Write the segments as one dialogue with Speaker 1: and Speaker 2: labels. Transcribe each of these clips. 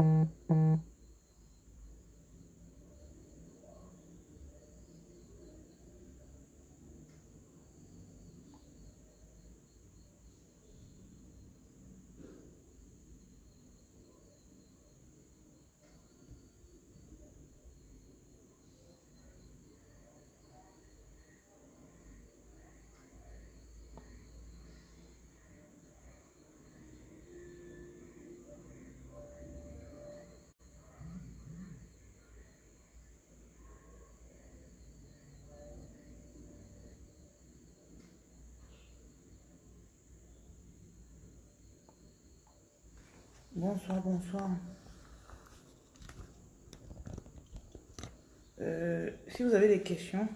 Speaker 1: Mm-hmm. Bonsoir, bonsoir. Euh, si vous avez des questions,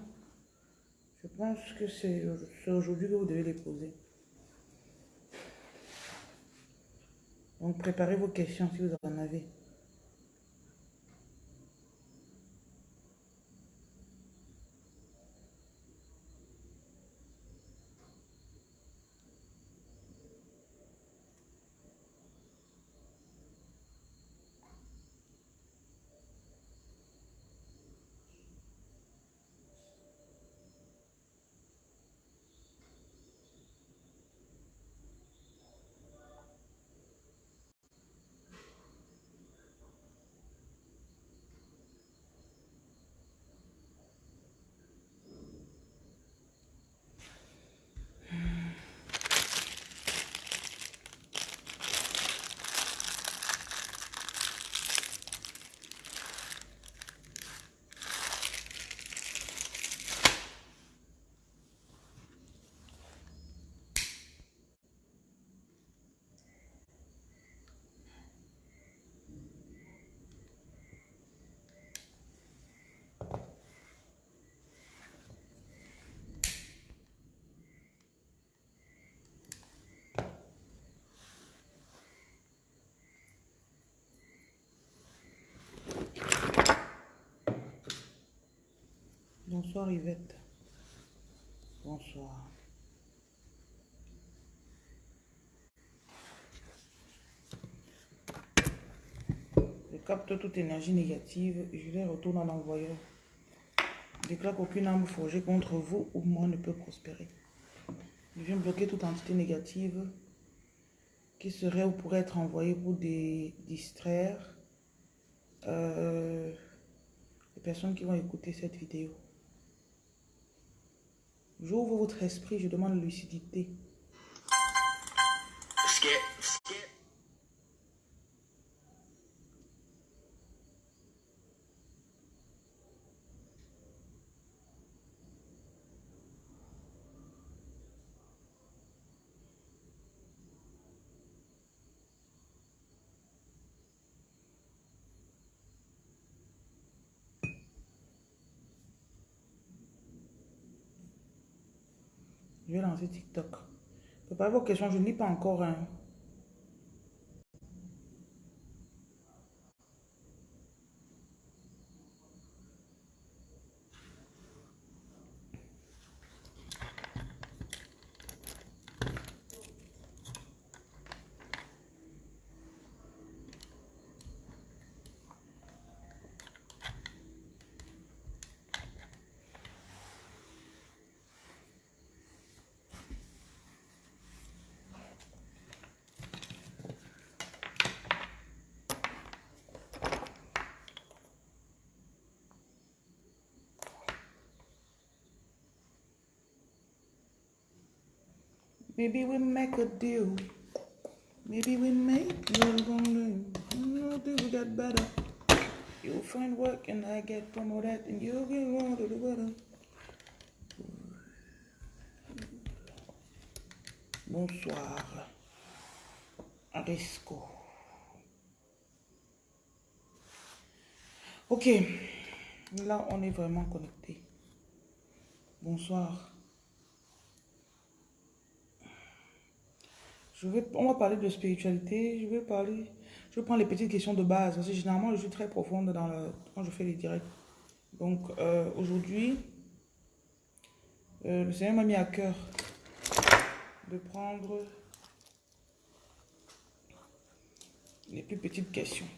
Speaker 1: je pense que c'est aujourd'hui que vous devez les poser. Donc préparez vos questions si vous en avez. Bonsoir Yvette. Bonsoir. Je capte toute énergie négative je les retourne à l'envoyeur. Déclare qu'aucune âme forgée contre vous ou moi ne peut prospérer. Je viens bloquer toute entité négative qui serait ou pourrait être envoyée pour des, distraire euh, les personnes qui vont écouter cette vidéo. J'ouvre votre esprit, je demande lucidité. Je vais lancer TikTok. Préparez vos questions, je ne lis pas encore. Hein. Maybe we make a deal. Maybe we make No, think we get better. You'll find work and I get promoted and you'll get on to the better. Bonsoir. Arisco. Ok. Là, on est vraiment connecté. Bonsoir. On va parler de spiritualité, je vais parler, je vais prendre les petites questions de base, parce que généralement, je suis très profonde dans le, quand je fais les directs. Donc, euh, aujourd'hui, euh, le Seigneur m'a mis à cœur de prendre les plus petites questions.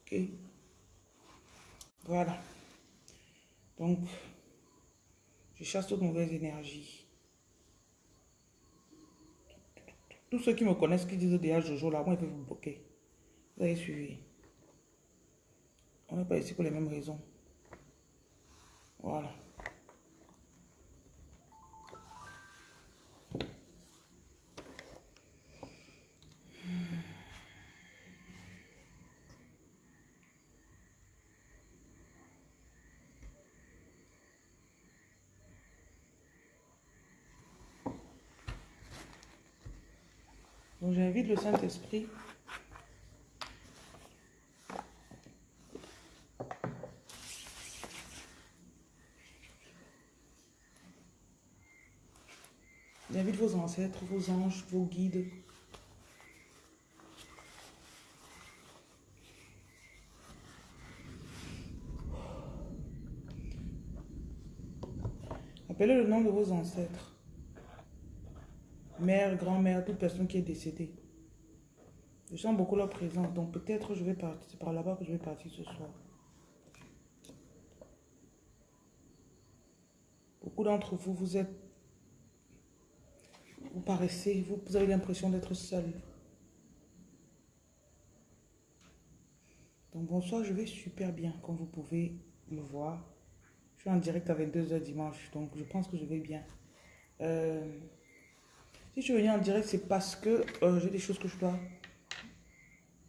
Speaker 1: Ok? Voilà. Donc, je chasse toutes mauvaises énergies. Tous ceux qui me connaissent, qui disent déjà Jojo, là, moi, ils peuvent vous bloquer. Vous avez suivi. On n'est pas ici pour les mêmes raisons. Voilà. J'invite le Saint-Esprit J'invite vos ancêtres, vos anges, vos guides. Appelez le nom de vos ancêtres. Mère, grand-mère, toute personne qui est décédée. Je sens beaucoup leur présence, donc peut-être je vais partir. C'est par là-bas que je vais partir ce soir. Beaucoup d'entre vous, vous êtes vous paraissez, vous, vous avez l'impression d'être seul. Donc bonsoir, je vais super bien, comme vous pouvez me voir. Je suis en direct à 22h dimanche, donc je pense que je vais bien. Euh, si je venir en direct, c'est parce que euh, j'ai des choses que je dois...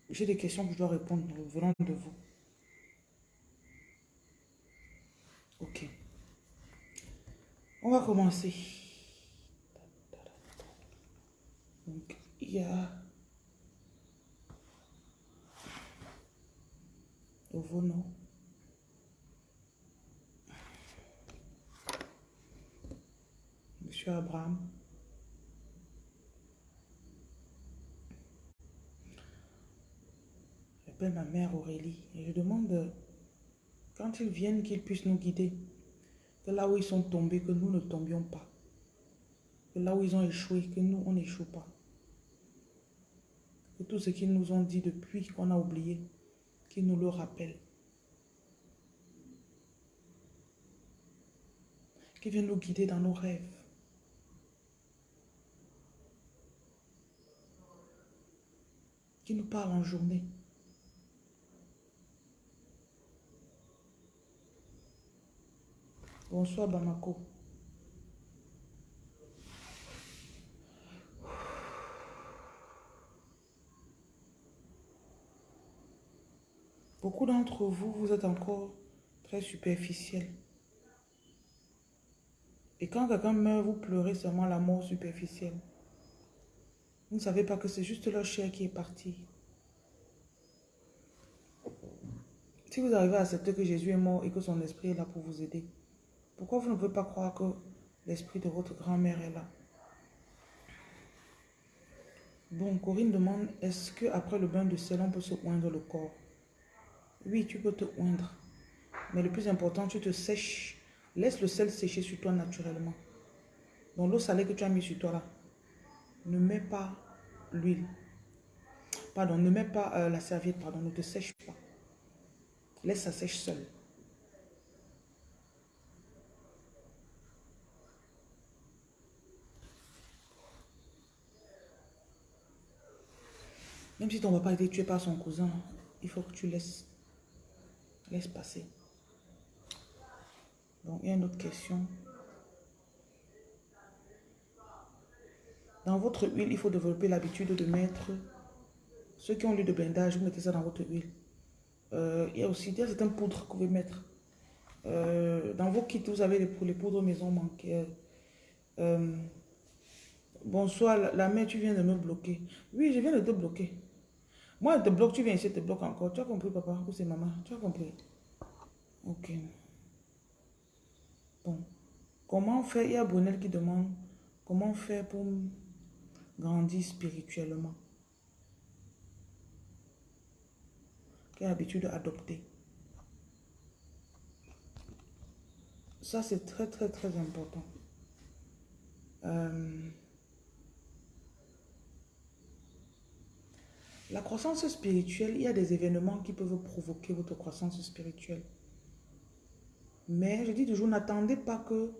Speaker 1: J'ai des questions que je dois répondre venant de vous. Ok. On va commencer. Donc, il y a Ovono. Monsieur Abraham. J'appelle ma mère Aurélie et je demande quand ils viennent qu'ils puissent nous guider. Que là où ils sont tombés, que nous ne tombions pas. Que là où ils ont échoué, que nous, on n'échoue pas. Que tout ce qu'ils nous ont dit depuis qu'on a oublié, qu'ils nous le rappellent. Qu'ils viennent nous guider dans nos rêves. Qu'ils nous parlent en journée. Bonsoir Bamako. Beaucoup d'entre vous, vous êtes encore très superficiel. Et quand quelqu'un meurt, vous pleurez seulement la mort superficielle. Vous ne savez pas que c'est juste leur chair qui est partie. Si vous arrivez à accepter que Jésus est mort et que son esprit est là pour vous aider, pourquoi vous ne pouvez pas croire que l'esprit de votre grand-mère est là? Bon, Corinne demande, est-ce qu'après le bain de sel, on peut se oindre le corps? Oui, tu peux te oindre. Mais le plus important, tu te sèches. Laisse le sel sécher sur toi naturellement. Dans l'eau salée que tu as mis sur toi là, ne mets pas l'huile. Pardon, ne mets pas euh, la serviette, pardon, ne te sèche pas. Laisse ça sèche seul. Même si ton papa a été tué par son cousin, il faut que tu laisses Laisse passer. Donc, il y a une autre question. Dans votre huile, il faut développer l'habitude de mettre... Ceux qui ont l'huile de blindage, vous mettez ça dans votre huile. Euh, il y a aussi il poudres que vous pouvez mettre. Euh, dans vos kits, vous avez les, les poudres maison manquées. Euh, bonsoir, la, la mère, tu viens de me bloquer. Oui, je viens de te bloquer. Moi, te bloque, tu viens ici, te bloque encore. Tu as compris, papa Ou c'est maman Tu as compris Ok. Bon. Comment faire? Il y a Brunel qui demande comment faire pour grandir spirituellement. Quelle habitude adopter? Ça, c'est très, très, très important. Euh, La croissance spirituelle, il y a des événements qui peuvent provoquer votre croissance spirituelle. Mais je dis toujours, n'attendez pas que...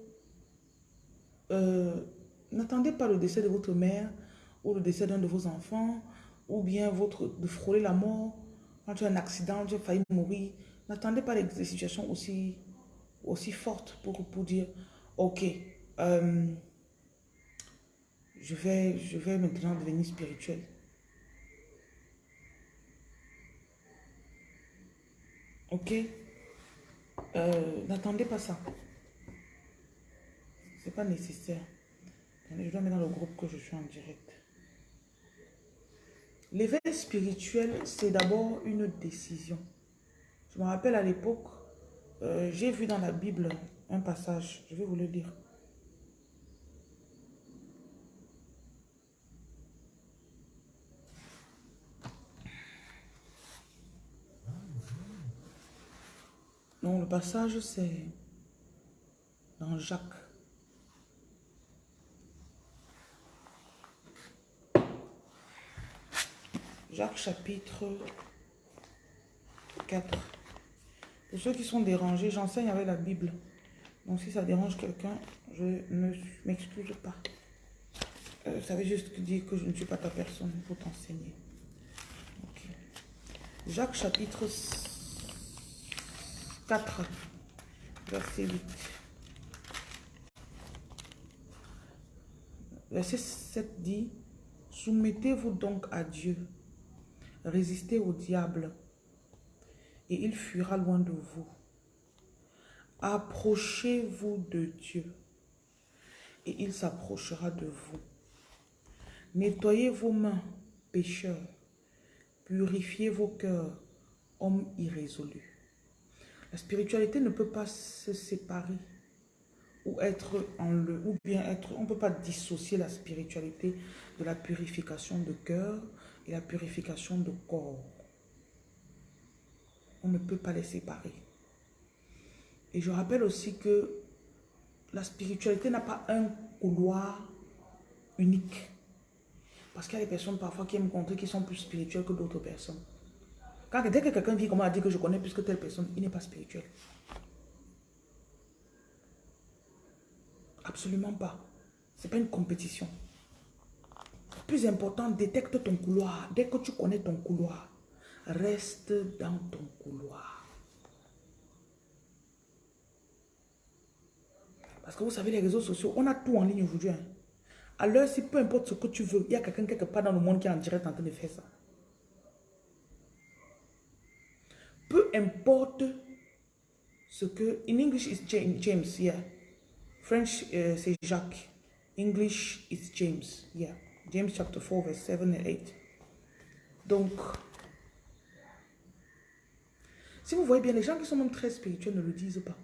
Speaker 1: euh, n'attendez pas le décès de votre mère ou le décès d'un de vos enfants ou bien votre, de frôler la mort. Quand tu as un accident, tu as failli mourir. N'attendez pas des situations aussi, aussi fortes pour, pour dire, ok, euh, je, vais, je vais maintenant devenir spirituel. Ok euh, N'attendez pas ça. C'est pas nécessaire. Je dois mettre dans le groupe que je suis en direct. L'éveil spirituel, c'est d'abord une décision. Je me rappelle à l'époque, euh, j'ai vu dans la Bible un passage, je vais vous le lire. Le passage, c'est dans Jacques. Jacques chapitre 4. Pour ceux qui sont dérangés, j'enseigne avec la Bible. Donc si ça dérange quelqu'un, je ne m'excuse pas. Euh, ça veut juste dire que je ne suis pas ta personne pour t'enseigner. Jacques chapitre 4, verset 8. Verset 7 dit, Soumettez-vous donc à Dieu, résistez au diable, et il fuira loin de vous. Approchez-vous de Dieu, et il s'approchera de vous. Nettoyez vos mains, pécheurs, purifiez vos cœurs, hommes irrésolus. La spiritualité ne peut pas se séparer ou être en le, ou bien être, on ne peut pas dissocier la spiritualité de la purification de cœur et la purification de corps. On ne peut pas les séparer. Et je rappelle aussi que la spiritualité n'a pas un couloir unique. Parce qu'il y a des personnes parfois qui aiment montrer qu'ils sont plus spirituels que d'autres personnes dès que quelqu'un vit comment a dit que je connais plus que telle personne, il n'est pas spirituel. Absolument pas. Ce n'est pas une compétition. Plus important, détecte ton couloir. Dès que tu connais ton couloir, reste dans ton couloir. Parce que vous savez, les réseaux sociaux, on a tout en ligne aujourd'hui. Hein. À l'heure, si peu importe ce que tu veux, il y a quelqu'un quelque part dans le monde qui est en direct en train de faire ça. peu importe ce que... In English, is James, yeah. French, uh, c'est Jacques. English, is James, yeah. James chapter 4, verse 7 and 8. Donc, si vous voyez bien, les gens qui sont même très spirituels ne le disent pas.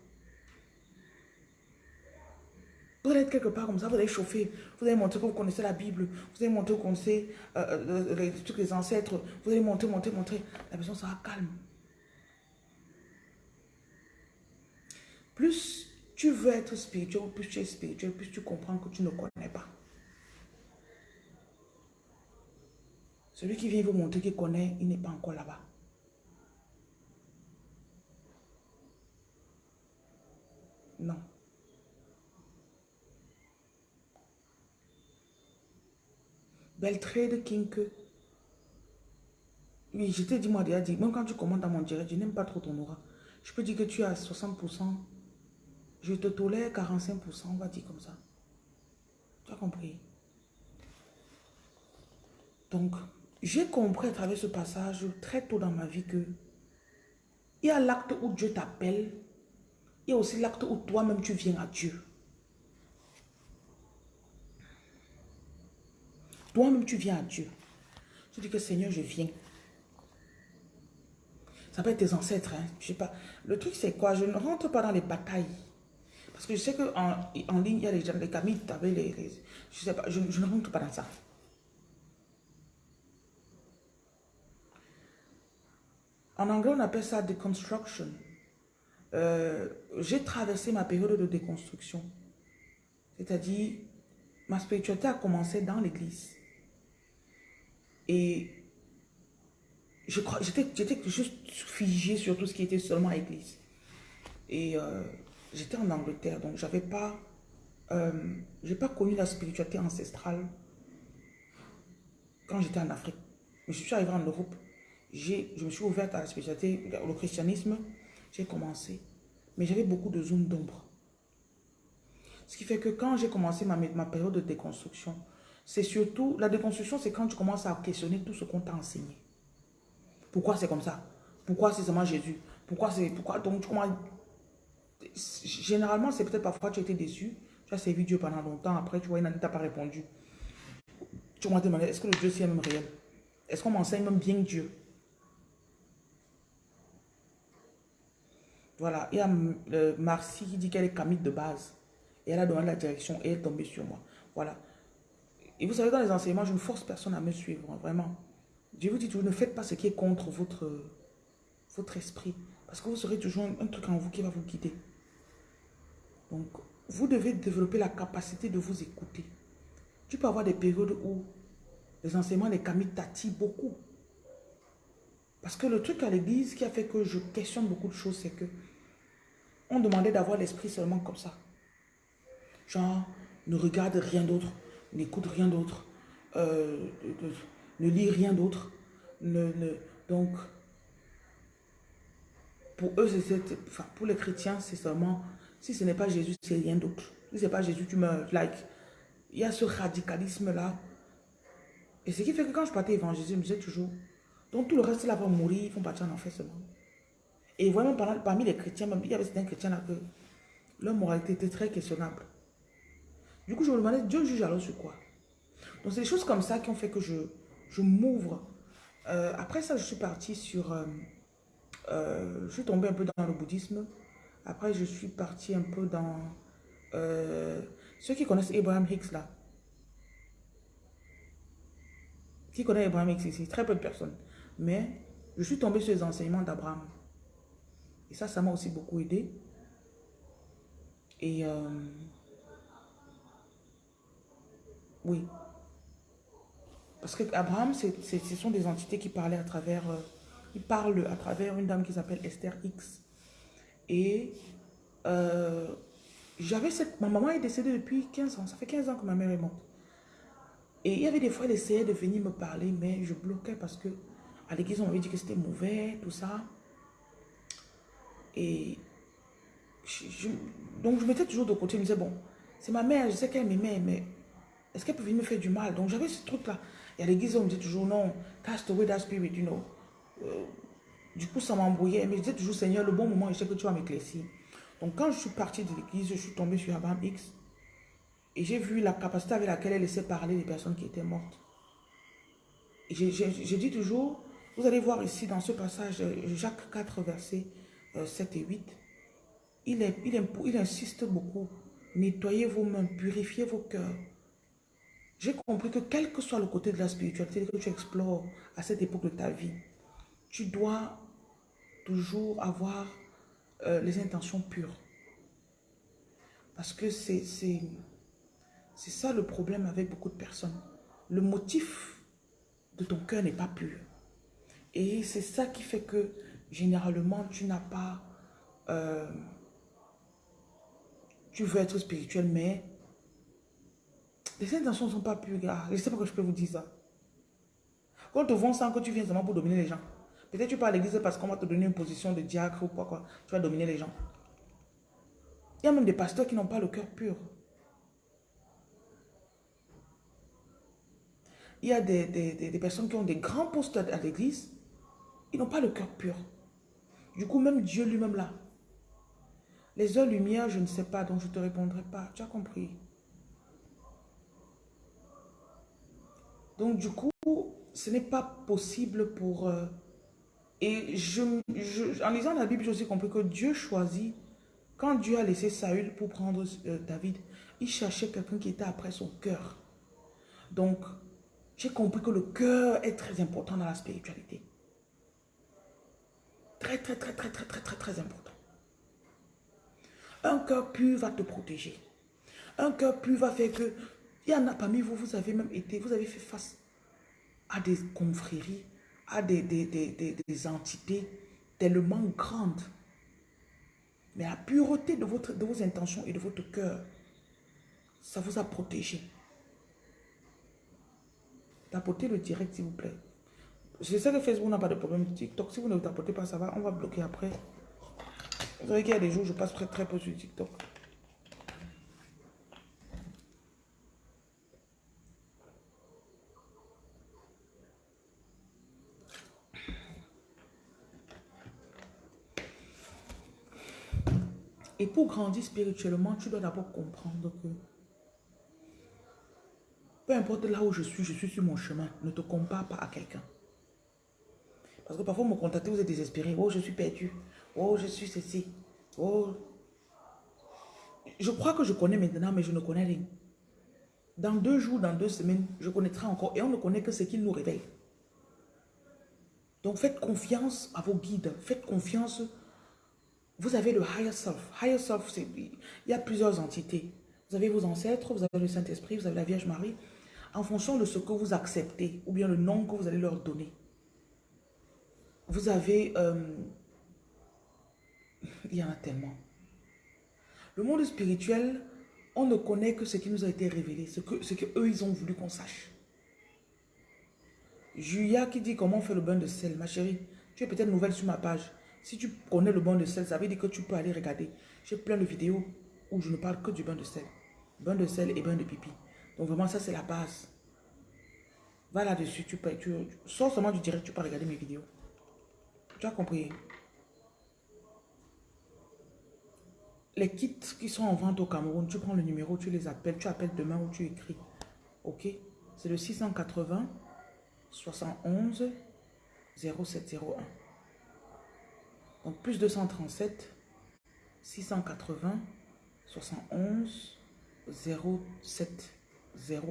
Speaker 1: Vous allez être quelque part comme ça, vous allez chauffer, vous allez montrer que vous connaissez la Bible, vous allez montrer que vous connaissez euh, euh les des ancêtres, vous allez monter, monter, monter. La personne sera calme. Plus tu veux être spirituel, plus tu es spirituel, plus tu comprends que tu ne connais pas. Celui qui vient vous montrer qu'il connaît, il n'est pas encore là-bas. Non. Beltrade Kink. Oui, je t'ai dit, moi, déjà dit, même quand tu commandes dans mon direct, je n'aime pas trop ton aura. Je peux dire que tu as 60% je te tolère 45%, on va dire comme ça. Tu as compris? Donc, j'ai compris à travers ce passage très tôt dans ma vie que il y a l'acte où Dieu t'appelle, il y a aussi l'acte où toi-même tu viens à Dieu. Toi-même tu viens à Dieu. Tu dis que Seigneur, je viens. Ça peut être tes ancêtres, hein. je sais pas. Le truc c'est quoi? Je ne rentre pas dans les batailles. Parce que je sais qu'en en ligne, il y a les gens, les camis, les, les, je sais pas, je, ne rentre pas dans ça. En anglais, on appelle ça deconstruction. Euh, J'ai traversé ma période de déconstruction. C'est-à-dire, ma spiritualité a commencé dans l'église. Et je j'étais juste figé sur tout ce qui était seulement église. Et euh, j'étais en Angleterre, donc j'avais pas, euh, j'ai pas connu la spiritualité ancestrale quand j'étais en Afrique. Mais je suis arrivé en Europe, je me suis ouverte à la spiritualité, au christianisme, j'ai commencé. Mais j'avais beaucoup de zones d'ombre. Ce qui fait que quand j'ai commencé ma, ma période de déconstruction, c'est surtout, la déconstruction, c'est quand tu commences à questionner tout ce qu'on t'a enseigné. Pourquoi c'est comme ça? Pourquoi c'est seulement Jésus? Pourquoi c'est, pourquoi, donc tu commences, généralement, c'est peut-être parfois tu as été déçu, tu as servi Dieu pendant longtemps, après tu vois, il n'a pas répondu. Tu m'as demandé, est-ce que le Dieu c'est même réel? Est-ce qu'on m'enseigne même bien Dieu? Voilà, il y a euh, Marcy qui dit qu'elle est Camille de base. Et elle a donné la direction et elle est tombée sur moi. Voilà. Et vous savez, dans les enseignements, je ne force personne à me suivre, hein, vraiment. Je vous dis toujours, ne faites pas ce qui est contre votre, votre esprit. Parce que vous serez toujours un, truc en vous qui va vous guider. Donc, vous devez développer la capacité de vous écouter. Tu peux avoir des périodes où les enseignements les camis t'attirent beaucoup. Parce que le truc à l'église qui a fait que je questionne beaucoup de choses, c'est que on demandait d'avoir l'esprit seulement comme ça. Genre, ne regarde rien d'autre, n'écoute rien d'autre, euh, ne lis rien d'autre. Donc, pour eux, enfin, pour les chrétiens, c'est seulement, si ce n'est pas Jésus, c'est rien d'autre. Si ce n'est pas Jésus, tu me like. Il y a ce radicalisme-là. Et ce qui fait que quand je partais évangéliser, je me disais toujours, donc tout le reste là va mourir, ils vont partir en enfer seulement. Et vraiment, parmi les chrétiens, même, il y avait certains chrétiens là que leur moralité était très questionnable. Du coup, je me demandais, Dieu juge alors sur quoi? Donc, c'est des choses comme ça qui ont fait que je, je m'ouvre. Euh, après ça, je suis partie sur... Euh, euh, je suis tombée un peu dans le bouddhisme. Après, je suis partie un peu dans... ceux qui connaissent Abraham Hicks, là. Qui connaît Abraham Hicks ici Très peu de personnes. Mais je suis tombée sur les enseignements d'Abraham. Et ça, ça m'a aussi beaucoup aidé. Et euh, oui. Parce que Abraham, ce sont des entités qui parlaient à travers, euh, ils parlent à travers une dame qui s'appelle Esther X. Et euh, j'avais cette, ma maman est décédée depuis 15 ans, ça fait 15 ans que ma mère est morte. Et il y avait des fois, elle essayait de venir me parler, mais je bloquais parce que à l'église, on m'avait dit que c'était mauvais, tout ça. Et donc, je mettais toujours de côté. Je me disais, bon, c'est ma mère, je sais qu'elle m'aimait, mais est-ce qu'elle peut venir me faire du mal? Donc, j'avais ce truc-là. Et à l'église, on me disait toujours, non, cast away that spirit, you know. Euh, du coup, ça m'embrouillait. Mais je disais toujours, Seigneur, le bon moment, je sais que tu vas m'éclaircir. Donc, quand je suis partie de l'église, je suis tombée sur Abraham X. Et j'ai vu la capacité avec laquelle elle laissait parler les personnes qui étaient mortes. Et j'ai dit toujours, vous allez voir ici dans ce passage, Jacques 4, versets 7 et 8, il, est, il, il insiste beaucoup. Nettoyez vos mains, purifiez vos cœurs. J'ai compris que quel que soit le côté de la spiritualité que tu explores à cette époque de ta vie, tu dois toujours avoir euh, les intentions pures. Parce que c'est ça le problème avec beaucoup de personnes. Le motif de ton cœur n'est pas pur. Et c'est ça qui fait que généralement tu n'as pas... Euh, tu veux être spirituel, mais les intentions ne sont pas pures. Je ne sais pas que je peux vous dire ça. Quand on te vend ça, que tu viens seulement pour dominer les gens. Peut-être tu pars à l'église parce qu'on va te donner une position de diacre ou quoi, quoi. Tu vas dominer les gens. Il y a même des pasteurs qui n'ont pas le cœur pur. Il y a des, des, personnes qui ont des grands postes à l'église. Ils n'ont pas le cœur pur. Du coup, même Dieu lui-même là. Les heures lumière, je ne sais pas, donc je ne te répondrai pas. Tu as compris. Donc, du coup, ce n'est pas possible pour... Euh, et je, en lisant la Bible, j'ai aussi compris que Dieu choisit, quand Dieu a laissé Saül pour prendre euh, David, il cherchait quelqu'un qui était après son cœur. Donc, j'ai compris que le cœur est très important dans la spiritualité. Très, très, très, très, très, très, très, très important. Un cœur pur va te protéger. Un cœur pur va faire que... Il y en a parmi vous, vous avez même été, vous avez fait face à des confréries, à des, des, des, des entités tellement grandes. Mais la pureté de, votre, de vos intentions et de votre cœur, ça vous a protégé. Tapotez le direct, s'il vous plaît. Je sais que Facebook n'a pas de problème. TikTok, si vous ne tapotez pas, ça va. On va bloquer après. Vous savez qu'il y a des jours où je passe très très peu sur TikTok. Et pour grandir spirituellement, tu dois d'abord comprendre que peu importe là où je suis, je suis sur mon chemin. Ne te compare pas à quelqu'un. Parce que parfois, vous me contactez, vous êtes désespéré. Oh, je suis perdu. Oh, je suis ceci. Oh. Je crois que je connais maintenant, mais je ne connais rien. Dans deux jours, dans deux semaines, je connaîtrai encore. Et on ne connaît que ce qu'il nous révèle. Donc, faites confiance à vos guides. Faites confiance vous avez le higher self. Higher self, il y a plusieurs entités. Vous avez vos ancêtres, vous avez le Saint-Esprit, vous avez la Vierge Marie. En fonction de ce que vous acceptez, ou bien le nom que vous allez leur donner. Vous avez... Euh, il y en a tellement. Le monde spirituel, on ne connaît que ce qui nous a été révélé, ce que, ce que eux, ils ont voulu qu'on sache. Julia qui dit comment on fait le bain de sel? Ma chérie, tu es peut-être nouvelle sur ma page. Si tu connais le bain de sel, ça veut dire que tu peux aller regarder. J'ai plein de vidéos où je ne parle que du bain de sel. Bain de sel et bain de pipi. Donc vraiment, ça c'est la base. Va là-dessus, tu peux, tu, sors seulement du direct, tu peux regarder mes vidéos. Tu as compris? Les kits qui sont en vente au Cameroun, tu prends le numéro, tu les appelles, tu appelles demain ou tu écris. Ok? C'est le 680 71 0701. Donc plus 237, 680, 71, 07, 01.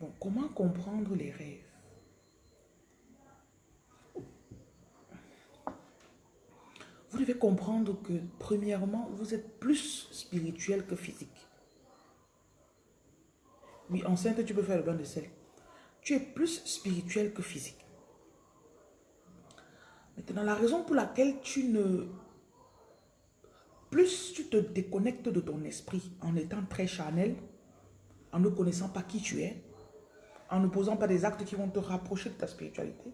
Speaker 1: Bon, comment comprendre les rêves? Vous devez comprendre que, premièrement, vous êtes plus spirituel que physique. Oui, enceinte, tu peux faire le bain de sel tu es plus spirituel que physique. Maintenant, la raison pour laquelle tu ne... Plus tu te déconnectes de ton esprit en étant très charnel, en ne connaissant pas qui tu es, en ne posant pas des actes qui vont te rapprocher de ta spiritualité,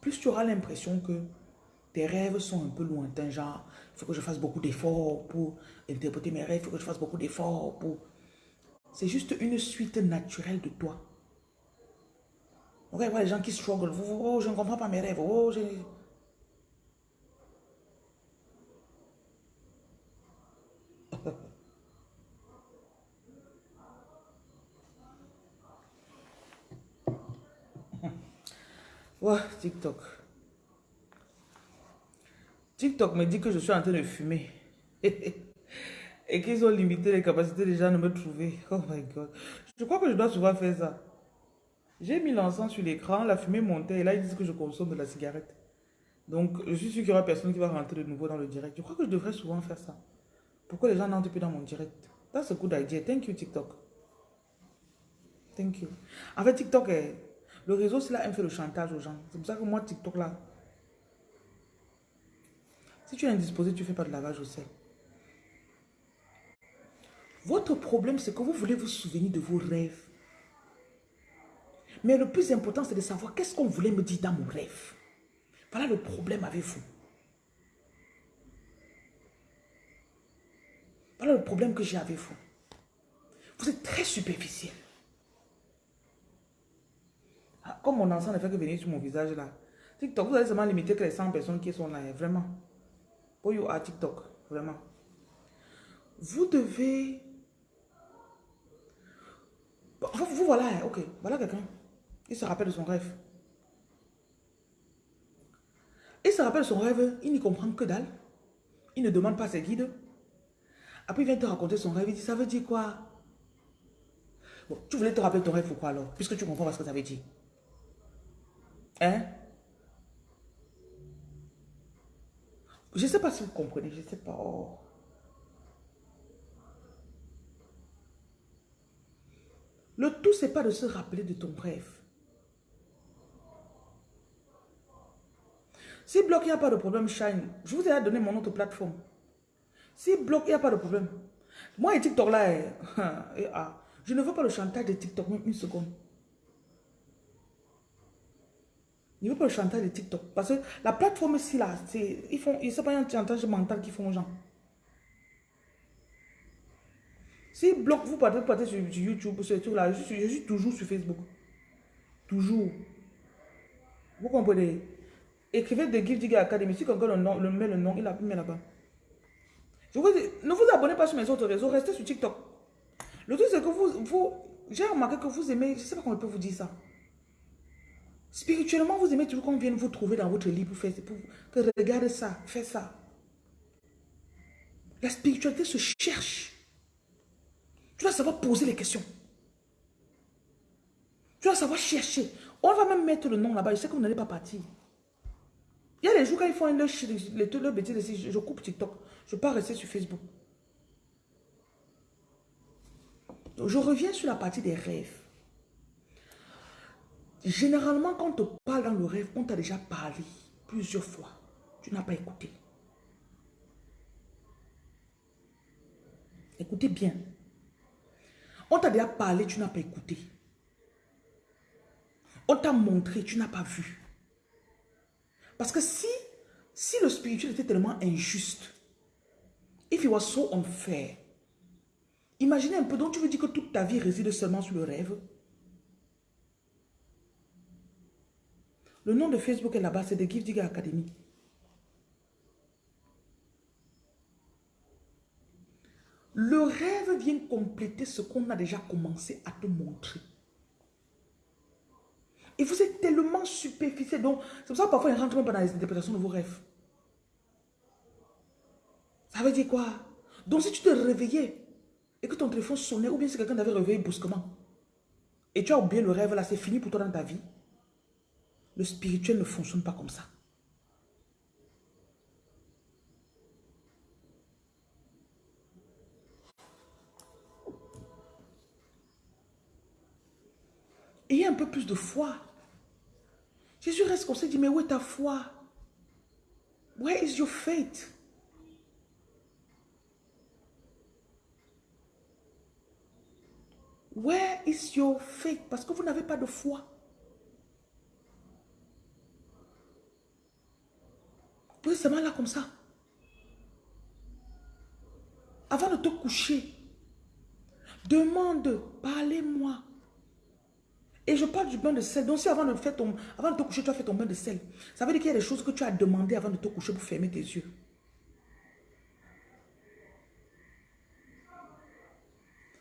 Speaker 1: plus tu auras l'impression que tes rêves sont un peu lointains, genre, il faut que je fasse beaucoup d'efforts pour interpréter mes rêves, il faut que je fasse beaucoup d'efforts pour c'est juste une suite naturelle de toi. Va les gens qui struggle. Oh, je ne comprends pas mes rêves. Oh, TikTok. TikTok me dit que je suis en train de fumer. et qu'ils ont limité les capacités des gens de me trouver. Oh my God. Je crois que je dois souvent faire ça. J'ai mis l'encens sur l'écran, la fumée montait et là ils disent que je consomme de la cigarette. Donc je suis sûr qu'il y aura personne qui va rentrer de nouveau dans le direct. Je crois que je devrais souvent faire ça. Pourquoi les gens n'entrent plus dans mon direct? That's a good idea. Thank you TikTok. Thank you. En fait TikTok, le réseau c'est là, elle fait le chantage aux gens. C'est pour ça que moi TikTok là, si tu es indisposé, tu ne fais pas de lavage au sel. Votre problème, c'est que vous voulez vous souvenir de vos rêves. Mais le plus important, c'est de savoir qu'est-ce qu'on voulait me dire dans mon rêve. Voilà le problème avec vous. Voilà le problème que j'ai avec vous. Vous êtes très superficiel. Ah, comme mon enfant ne fait que venir sur mon visage là. TikTok, vous allez seulement limiter que les 100 personnes qui sont là. Vraiment. Pour you à TikTok. Vraiment. Vous devez vous, voilà, hein, ok, voilà quelqu'un. Il se rappelle de son rêve. Il se rappelle de son rêve, il n'y comprend que dalle. Il ne demande pas ses guides. Après, il vient te raconter son rêve, il dit, ça veut dire quoi? Bon, tu voulais te rappeler ton rêve, pourquoi alors? Puisque tu comprends pas ce que ça veut dire. Hein? Je sais pas si vous comprenez, je sais pas. Oh. N'essaie pas de se rappeler de ton rêve. Si bloc, il n'y a pas de problème, Shine, je vous ai donné mon autre plateforme. Si bloc, il n'y a pas de problème. Moi et TikTok là, eh, eh, ah, je ne veux pas le chantage de TikTok, une seconde. Je ne veux pas le chantage de TikTok. Parce que la plateforme ici, là, ils font, ils pas un chantage mental qu'ils font aux gens. Si bloc, vous partez, partez sur, YouTube, sur tout là, je suis, toujours sur Facebook. Toujours. Vous comprenez? Écrivez de Give Digger Academy. Si quelqu'un le, le, met le nom, il a mis là-bas. Je vous dis, ne vous abonnez pas sur mes autres réseaux, restez sur TikTok. Le truc, c'est que vous, vous j'ai remarqué que vous aimez, je ne sais pas comment je peux vous dire ça. Spirituellement, vous aimez toujours qu'on vienne vous trouver dans votre lit pour faire, pour, que regarde ça, fais ça. La spiritualité se cherche. Tu dois savoir poser les questions. Tu dois savoir chercher. On va même mettre le nom là-bas. Je sais que vous n'allez pas partir. Il y a des jours quand ils font leur, le, le bêtise, je, coupe TikTok. Je ne peux pas rester sur Facebook. je reviens sur la partie des rêves. Généralement, quand on te parle dans le rêve, on t'a déjà parlé plusieurs fois. Tu n'as pas écouté. Écoutez bien. On t'a déjà parlé, tu n'as pas écouté. On t'a montré, tu n'as pas vu. Parce que si, si le spirituel était tellement injuste, if it was so unfair, imaginez un peu, donc tu veux dire que toute ta vie réside seulement sur le rêve? Le nom de Facebook est là-bas, c'est The Give Digger Academy. Le rêve vient compléter ce qu'on a déjà commencé à te montrer. Et vous êtes tellement superficiel. Donc, c'est pour ça que parfois, il ne rentre même pas dans les interprétations de vos rêves. Ça veut dire quoi? Donc, si tu te réveillais et que ton téléphone sonnait, ou bien si quelqu'un t'avait réveillé brusquement, et tu as oublié le rêve là, c'est fini pour toi dans ta vie. Le spirituel ne fonctionne pas comme ça. Ayez un peu plus de foi. Jésus reste comme ça, dit, mais où est ta foi? Where is your faith? Where is your faith? Parce que vous n'avez pas de foi. Vous êtes seulement là comme ça. Avant de te coucher, demande, parlez-moi. Et je parle du bain de sel. Donc si avant de, te coucher, tu as fait ton bain de sel, ça veut dire qu'il y a des choses que tu as demandé avant de te coucher pour fermer tes yeux.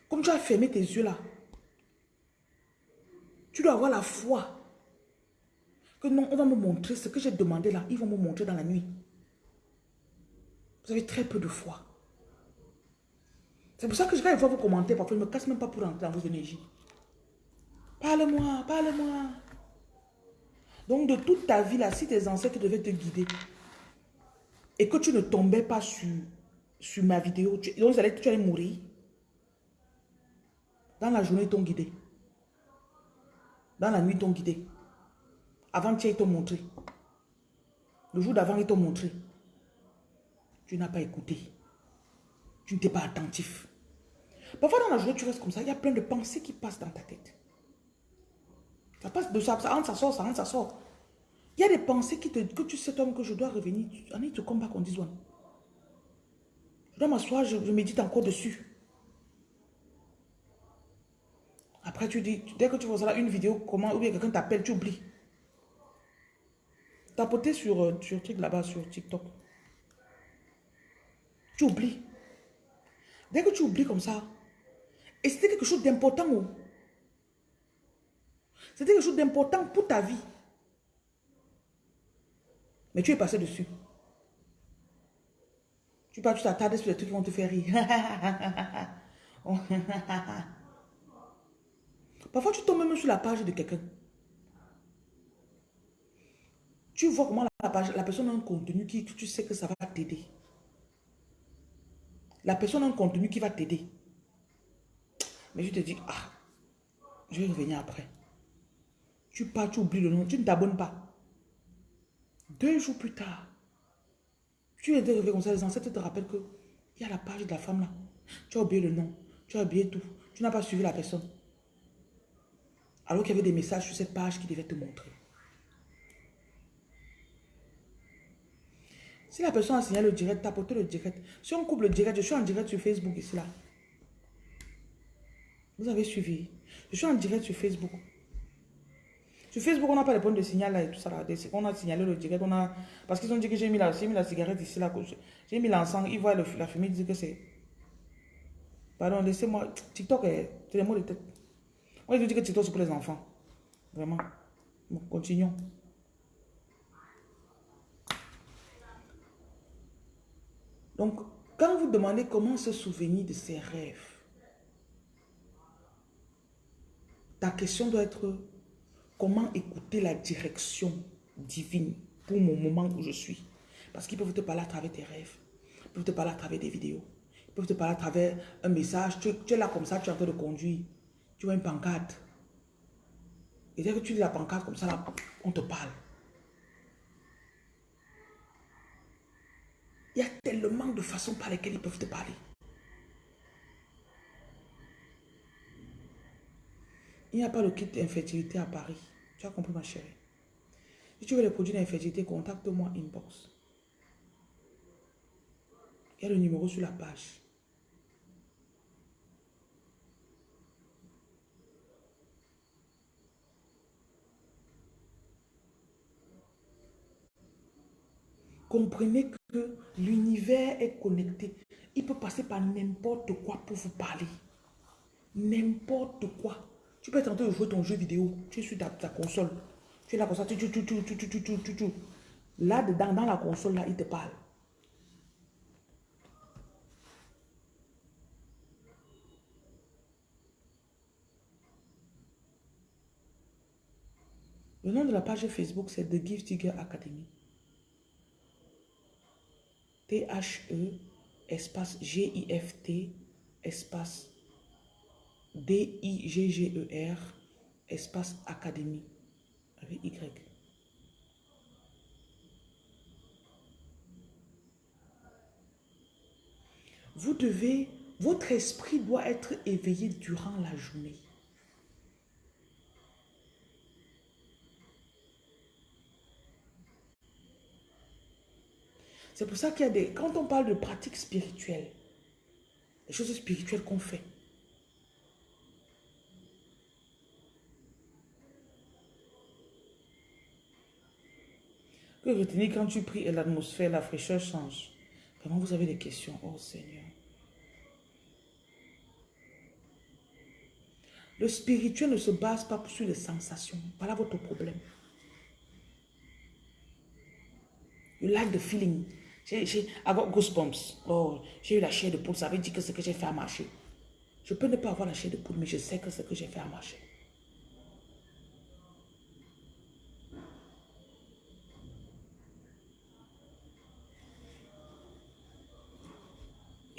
Speaker 1: Comme tu as fermé tes yeux là, tu dois avoir la foi que non, on va me montrer ce que j'ai demandé là. Ils vont me montrer dans la nuit. Vous avez très peu de foi. C'est pour ça que quand je vois vos commentaires, parfois je ne me casse même pas pour entrer dans vos énergies. Parle-moi, parle-moi. Donc de toute ta vie là, si tes ancêtres devaient te guider et que tu ne tombais pas sur, ma vidéo, tu, donc tu allais mourir. Dans la journée, ils t'ont guidé. Dans la nuit, ils t'ont guidé. Avant-hier, ils t'ont montré. Le jour d'avant, ils t'ont montré. Tu n'as pas écouté. Tu n'étais pas attentif. Parfois, dans la journée, tu restes comme ça. Il y a plein de pensées qui passent dans ta tête. Ça passe de ça, ça entre, ça sort, ça rentre, ça sort. Il y a des pensées qui te, que tu sais, toi, que je dois revenir. I need to come back on this one. Je dois m'asseoir, je, je médite encore dessus. Après, tu dis, dès que tu vois une vidéo, comment, ou bien quelqu'un t'appelle, tu oublies. Tapoter sur, euh, sur truc là-bas, sur TikTok. Tu oublies. Dès que tu oublies comme ça, et c'était quelque chose d'important. C'était quelque chose d'important pour ta vie. Mais tu es passé dessus. Tu pars, tu t'attardes sur les trucs qui vont te faire rire. Parfois, tu tombes même sur la page de quelqu'un. Tu vois comment la, personne a un contenu qui tu sais que ça va t'aider. La personne a un contenu qui va t'aider. Mais je te dis, ah, Je vais revenir après. Tu pars, tu oublies le nom, tu ne t'abonnes pas. Deux jours plus tard, tu es arrivé comme ça, les ancêtres te rappellent que il y a la page de la femme là. Tu as oublié le nom, tu as oublié tout. Tu n'as pas suivi la personne. Alors qu'il y avait des messages sur cette page qui devaient te montrer. Si la personne a signalé le direct, tapote le direct. Si on coupe le direct, je suis en direct sur Facebook ici là. Vous avez suivi. Je suis en direct sur Facebook. Sur Facebook, on n'a pas les points de signal là et tout ça là. On a signalé le direct. On a... Parce qu'ils ont dit que j'ai mis, la... mis la cigarette ici là. J'ai mis l'encens. Ils voient la fumée, ils disent que c'est... Pardon, laissez-moi. TikTok, c'est les mots de tête. On dit que TikTok c'est pour les enfants. Vraiment. Continuons. Donc, quand vous demandez comment se souvenir de ses rêves, ta question doit être comment écouter la direction divine pour mon moment où je suis. Parce qu'ils peuvent te parler à travers tes rêves, ils peuvent te parler à travers des vidéos, ils peuvent te parler à travers un message. Tu, es là comme ça, tu es en train de conduire, tu vois une pancarte. Et dès que tu lis la pancarte comme ça, on te parle. Il y a tellement de façons par lesquelles ils peuvent te parler. Il n'y a pas le kit d'infertilité à Paris. Tu as compris ma chérie. Si tu veux les produits d'infertilité, contacte-moi inbox. Il y a le numéro sur la page. Comprenez que l'univers est connecté. Il peut passer par n'importe quoi pour vous parler. N'importe quoi. Tu peux train de jouer ton jeu vidéo. Tu es sur ta, console. Tu es là comme ça. Tu, tu, tu, tu, tu, tu, tu, tu, Là, dedans, dans la console, là, il te parle. Le nom de la page Facebook, c'est The Gift Digger Academy. T-H-E, espace G-I-F-T, espace D-I-G-G-E-R, espace académie, avec Y. Vous devez, votre esprit doit être éveillé durant la journée. C'est pour ça qu'il y a des... Quand on parle de pratiques spirituelles, les choses spirituelles qu'on fait, retenir quand tu pries et l'atmosphère, la fraîcheur change. Vraiment, vous avez des questions. Oh Seigneur. Le spirituel ne se base pas sur les sensations. Voilà votre problème. You like the feeling. J'ai goosebumps. Oh, j'ai eu la chair de poule. Ça veut dire que ce que j'ai fait à marcher. Je peux ne pas avoir la chair de poule, mais je sais que ce que j'ai fait à marcher.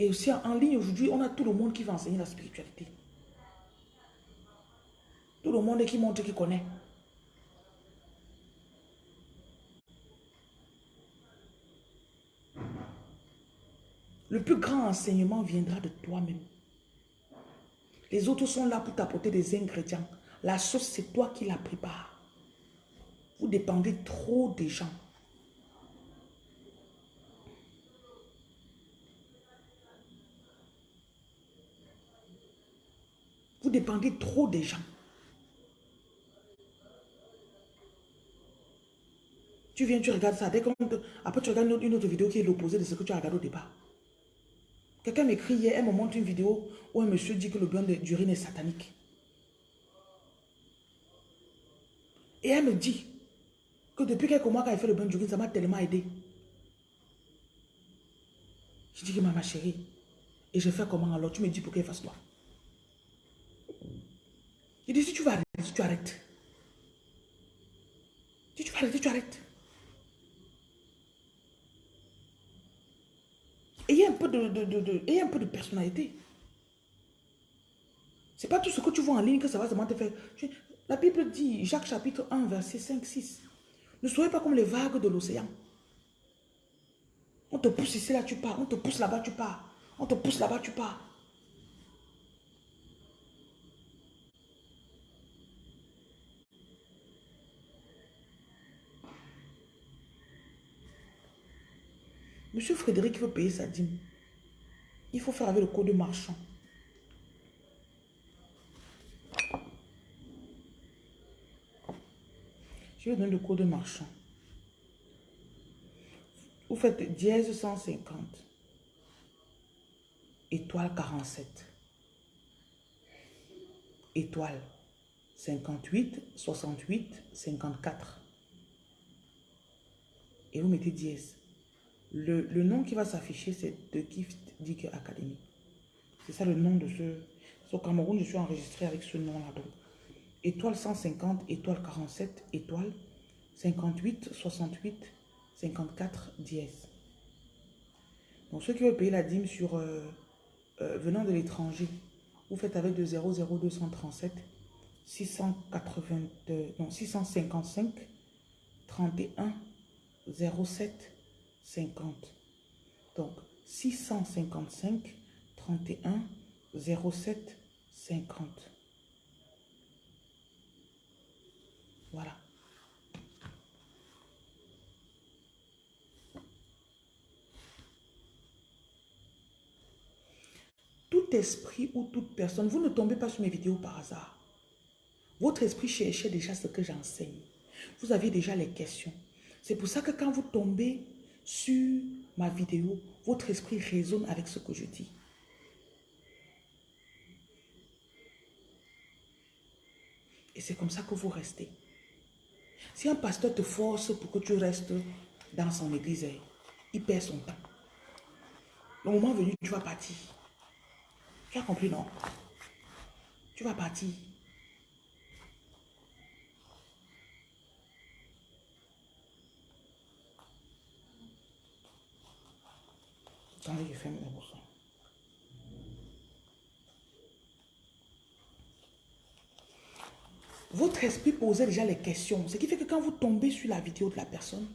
Speaker 1: Et aussi en ligne aujourd'hui, on a tout le monde qui va enseigner la spiritualité. Tout le monde qui montre qu'il connaît. Le plus grand enseignement viendra de toi-même. Les autres sont là pour t'apporter des ingrédients. La sauce, c'est toi qui la prépares. Vous dépendez trop des gens. Vous dépendez trop des gens. Tu viens, tu regardes ça. Dès après, tu regardes une autre vidéo qui est l'opposé de ce que tu as regardé au départ. Quelqu'un m'écrit hier, elle me montre une vidéo où un monsieur dit que le bain d'urine est satanique. Et elle me dit que depuis quelques mois, quand elle fait le bain d'urine, ça m'a tellement aidé. Je dis que ma chérie, et je fais comment alors? Tu me dis pour qu'elle fasse quoi? Il dit, si tu vas arrêter, tu arrêtes. Si tu vas arrêter, tu arrêtes. Ayez un peu de, de, de, un peu de personnalité. C'est pas tout ce que tu vois en ligne que ça va seulement te faire. La Bible dit, Jacques chapitre 1, verset 5, 6. Ne soyez pas comme les vagues de l'océan. On te pousse ici, là, tu pars. On te pousse là-bas, tu pars. On te pousse là-bas, tu pars. Monsieur Frédéric veut payer sa dîme. Il faut faire avec le code marchand. Je vais donner le code marchand. Vous faites dièse 150. Étoile 47. Étoile 58, 68, 54. Et vous mettez dièse. Le, nom qui va s'afficher, c'est The Gift Digger Academy. C'est ça le nom de ce... Au Cameroun, je suis enregistré avec ce nom-là. Donc, étoile 150, étoile 47, étoile 58, 68, 54, dièse. Donc, ceux qui veulent payer la dîme sur euh, euh, venant de l'étranger, vous faites avec de 00237 680, non, 655 31 07 50. Donc, 655 31 07 50. Voilà. Tout esprit ou toute personne, vous ne tombez pas sur mes vidéos par hasard. Votre esprit cherchait déjà ce que j'enseigne. Vous aviez déjà les questions. C'est pour ça que quand vous tombez sur ma vidéo, votre esprit résonne avec ce que je dis. Et c'est comme ça que vous restez. Si un pasteur te force pour que tu restes dans son église, il perd son temps. Le moment venu, tu vas partir. Tu as compris, non? Tu vas partir. Votre esprit posait déjà les questions. Ce qui fait que quand vous tombez sur la vidéo de la personne,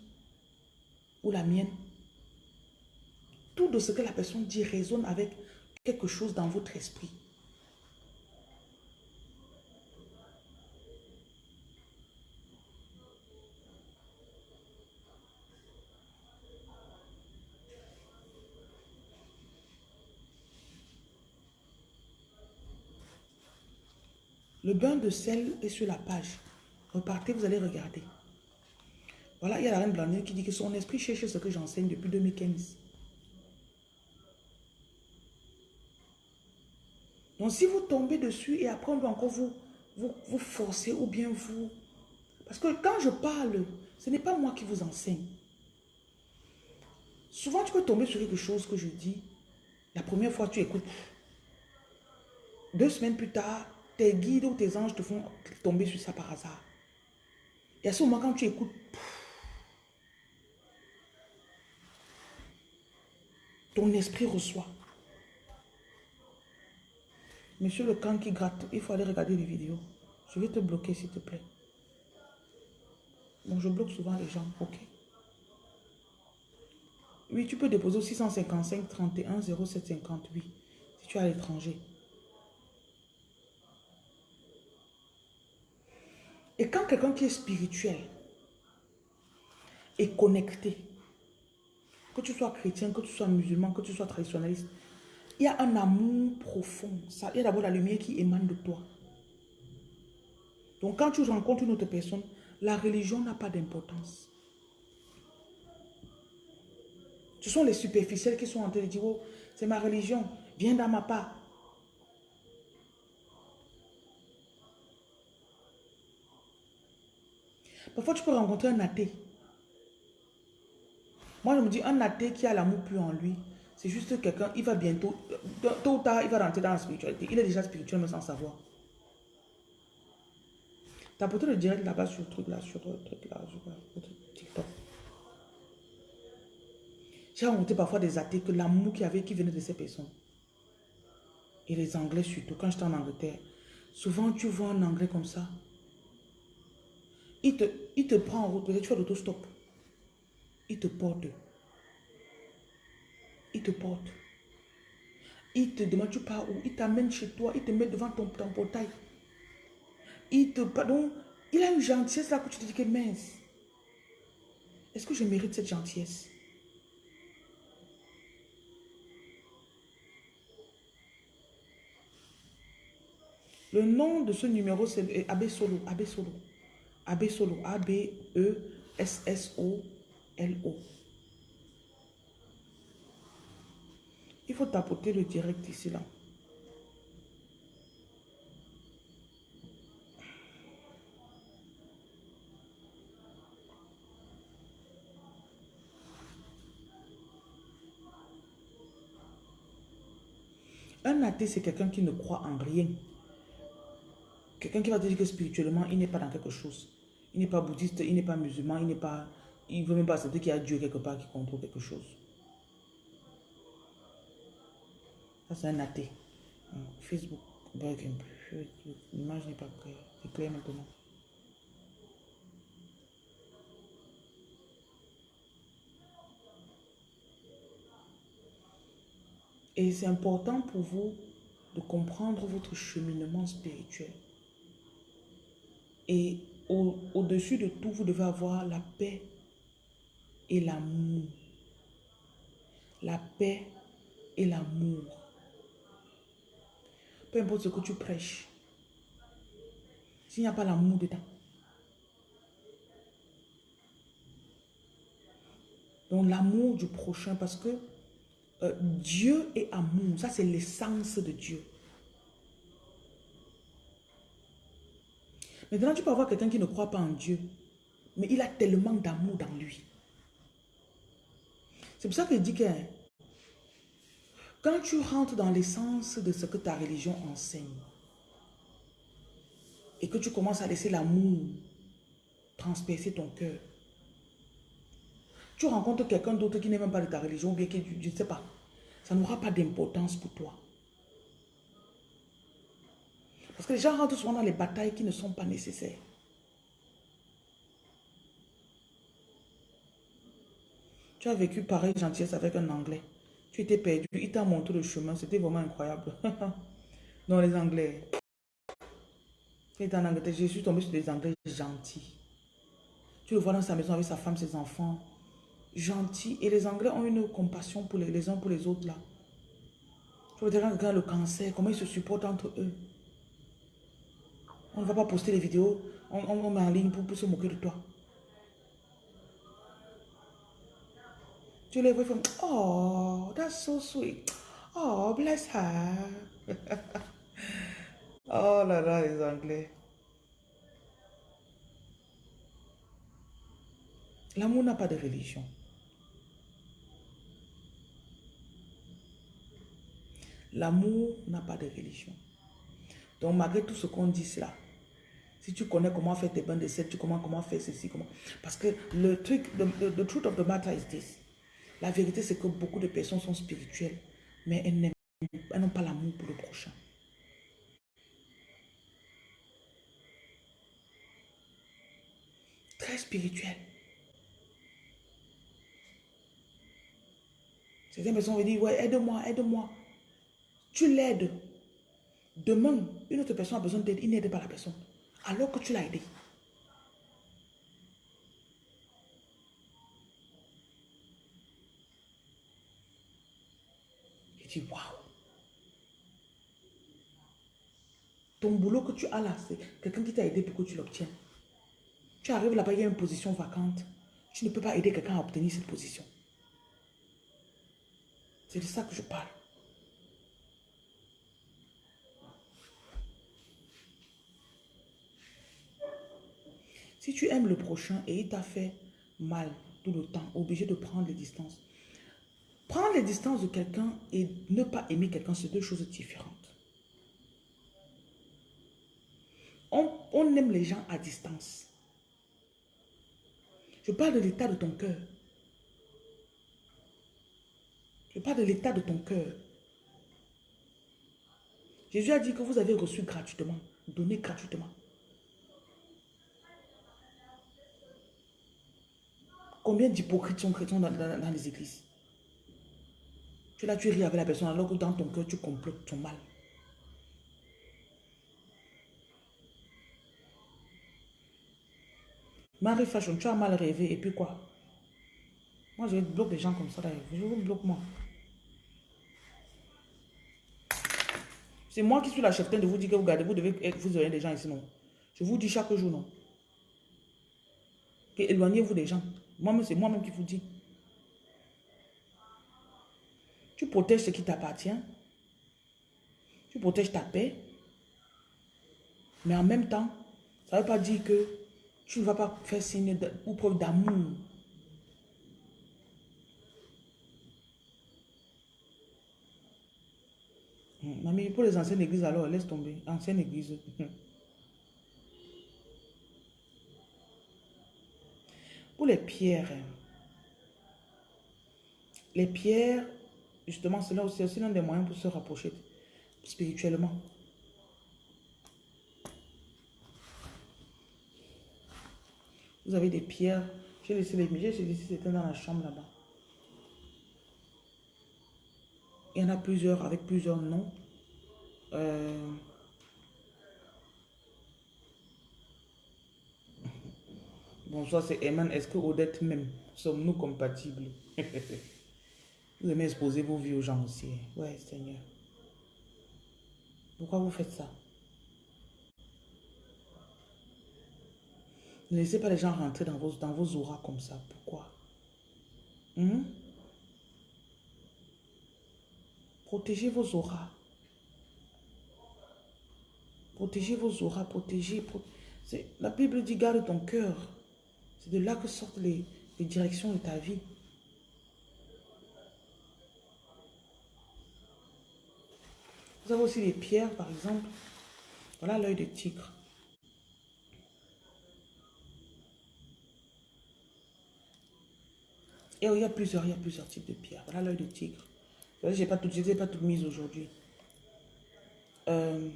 Speaker 1: ou la mienne, tout de ce que la personne dit résonne avec quelque chose dans votre esprit. Le bain de sel est sur la page. Repartez, vous allez regarder. Voilà, il y a la reine Blandine qui dit que son esprit cherche ce que j'enseigne depuis 2015. Donc si vous tombez dessus et après on peut encore vous, vous, vous forcer ou bien vous... Parce que quand je parle, ce n'est pas moi qui vous enseigne. Souvent tu peux tomber sur quelque chose que je dis. La première fois tu écoutes. Deux semaines plus tard, tes guides ou tes anges te font tomber sur ça par hasard. Et à ce moment, quand tu écoutes, ton esprit reçoit. Monsieur le camp qui gratte, il faut aller regarder les vidéos. Je vais te bloquer, s'il te plaît. Bon, je bloque souvent les gens, ok. Oui, tu peux déposer au 655 31 0758 si tu es à l'étranger. Et quand quelqu'un qui est spirituel est connecté, que tu sois chrétien, que tu sois musulman, que tu sois traditionnaliste, il y a un amour profond. Il y a d'abord la lumière qui émane de toi. Donc quand tu rencontres une autre personne, la religion n'a pas d'importance. Ce sont les superficiels qui sont en train de dire, oh, c'est ma religion, viens dans ma part. Parfois, tu peux rencontrer un athée. Moi, je me dis, un athée qui a l'amour plus en lui, c'est juste quelqu'un, il va bientôt, tôt ou tard, il va rentrer dans la spiritualité. Il est déjà spirituel, mais sans savoir. T'as peut-être le direct là-bas sur le truc là, sur le truc là, sur le TikTok. J'ai rencontré parfois des athées que l'amour qu'il y avait, qui venait de ces personnes. Et les Anglais surtout, quand j'étais en Angleterre, Souvent, tu vois un anglais comme ça. Il te, il te prend en route, tu fais l'autostop. Il te porte. Il te porte. Il te demande tu pars où? Il t'amène chez toi. Il te met devant ton, portail. Il te... Pardon. Il a une gentillesse là que tu te dis que mince. Est-ce que je mérite cette gentillesse? Le nom de ce numéro, c'est Abbé Solo. Abbé Solo. Abbé Solo. A-B-E-S-S-O-L-O. Il faut tapoter le direct ici, là. Un athée, c'est quelqu'un qui ne croit en rien. Quelqu'un qui va dire que spirituellement, il n'est pas dans quelque chose. Il n'est pas bouddhiste, il n'est pas musulman, il n'est pas... Il ne veut même pas accepter qu'il y a Dieu quelque part qui contrôle quelque chose. Ça, c'est un athée. Facebook, L'image n'est pas claire. C'est clair maintenant. Et c'est important pour vous de comprendre votre cheminement spirituel. Et au-dessus de tout, vous devez avoir la paix et l'amour. La paix et l'amour. Peu importe ce que tu prêches. S'il n'y a pas l'amour dedans. Donc l'amour du prochain parce que euh, Dieu est amour. Ça, c'est l'essence de Dieu. Maintenant, tu peux avoir quelqu'un qui ne croit pas en Dieu, mais il a tellement d'amour dans lui. C'est pour ça qu'il dit que quand tu rentres dans l'essence de ce que ta religion enseigne, et que tu commences à laisser l'amour transpercer ton cœur, tu rencontres quelqu'un d'autre qui n'est même pas de ta religion, qui, je ne sais pas, ça n'aura pas d'importance pour toi. Parce que les gens rentrent souvent dans les batailles qui ne sont pas nécessaires. Tu as vécu pareil gentillesse avec un Anglais. Tu étais perdu, il t'a montré le chemin, c'était vraiment incroyable. non, les Anglais. en Angleterre, je suis tombé sur des Anglais gentils. Tu le vois dans sa maison avec sa femme, ses enfants. Gentils. Et les Anglais ont une compassion pour les, uns pour les autres là. Tu vois, quelqu'un le cancer, comment ils se supportent entre eux. On ne va pas poster les vidéos. On, met en ligne pour, se moquer de toi. Tu les vois, ils font Oh, that's so sweet. Oh, bless her. oh là là, les Anglais. L'amour n'a pas de religion. L'amour n'a pas de religion. Donc, malgré tout ce qu'on dit cela, si tu connais comment faire tes bains de sel, tu connais comment faire ceci, comment... Parce que le truc, the, truth of the matter is this. La vérité, c'est que beaucoup de personnes sont spirituelles, mais elles n'ont pas l'amour pour le prochain. Très spirituel. Certaines personnes vont dire, ouais, aide-moi, aide-moi. Tu l'aides. Demain, une autre personne a besoin d'aide, il n'aide pas la personne alors que tu l'as aidé. Et tu waouh. Ton boulot que tu as là, c'est quelqu'un qui t'a aidé pour que tu l'obtiennes. Tu arrives là-bas, il y a une position vacante. Tu ne peux pas aider quelqu'un à obtenir cette position. C'est de ça que je parle. Si tu aimes le prochain et il t'a fait mal tout le temps, obligé de prendre les distances. Prendre les distances de quelqu'un et ne pas aimer quelqu'un, c'est deux choses différentes. On, aime les gens à distance. Je parle de l'état de ton cœur. Je parle de l'état de ton cœur. Jésus a dit que vous avez reçu gratuitement. Donnez gratuitement. Combien d'hypocrites sont chrétiens dans, les églises? Tu là, tu ris avec la personne alors que dans ton cœur, tu complotes ton mal. Marie Fashion, tu as mal rêvé et puis quoi? Moi, je bloque les gens comme ça d'ailleurs. Je vous bloque moi. C'est moi qui suis la chef de vous dire que vous gardez, vous devez vous éloigner des gens ici, non? Je vous dis chaque jour, non? Éloignez-vous des gens. Moi-même, c'est moi-même qui vous dis. Tu protèges ce qui t'appartient. Tu protèges ta paix. Mais en même temps, ça ne veut pas dire que tu ne vas pas faire signe ou preuve d'amour. Mamie, pour les anciennes églises, alors, laisse tomber. Ancienne église. Pour les pierres, les pierres, justement, c'est aussi, aussi l'un des moyens pour se rapprocher spirituellement. Vous avez des pierres. J'ai laissé les j'ai laissé c'était dans la chambre là-bas. Il y en a plusieurs avec plusieurs noms. Euh, Bonsoir, c'est Eman. Est-ce que Odette même, sommes-nous compatibles? Vous aimez exposer vos vies aux gens aussi. Ouais, Seigneur. Pourquoi vous faites ça? Ne laissez pas les gens rentrer dans vos, dans vos auras comme ça. Pourquoi? Hmm? Protégez vos auras. Protégez vos auras, protégez. La Bible dit garde ton cœur. C'est de là que sortent les, directions de ta vie. Vous avez aussi les pierres, par exemple. Voilà l'œil de tigre. Et il y a plusieurs, il y a plusieurs types de pierres. Voilà l'œil de tigre. Je n'ai pas tout, pas tout mis aujourd'hui. Euh,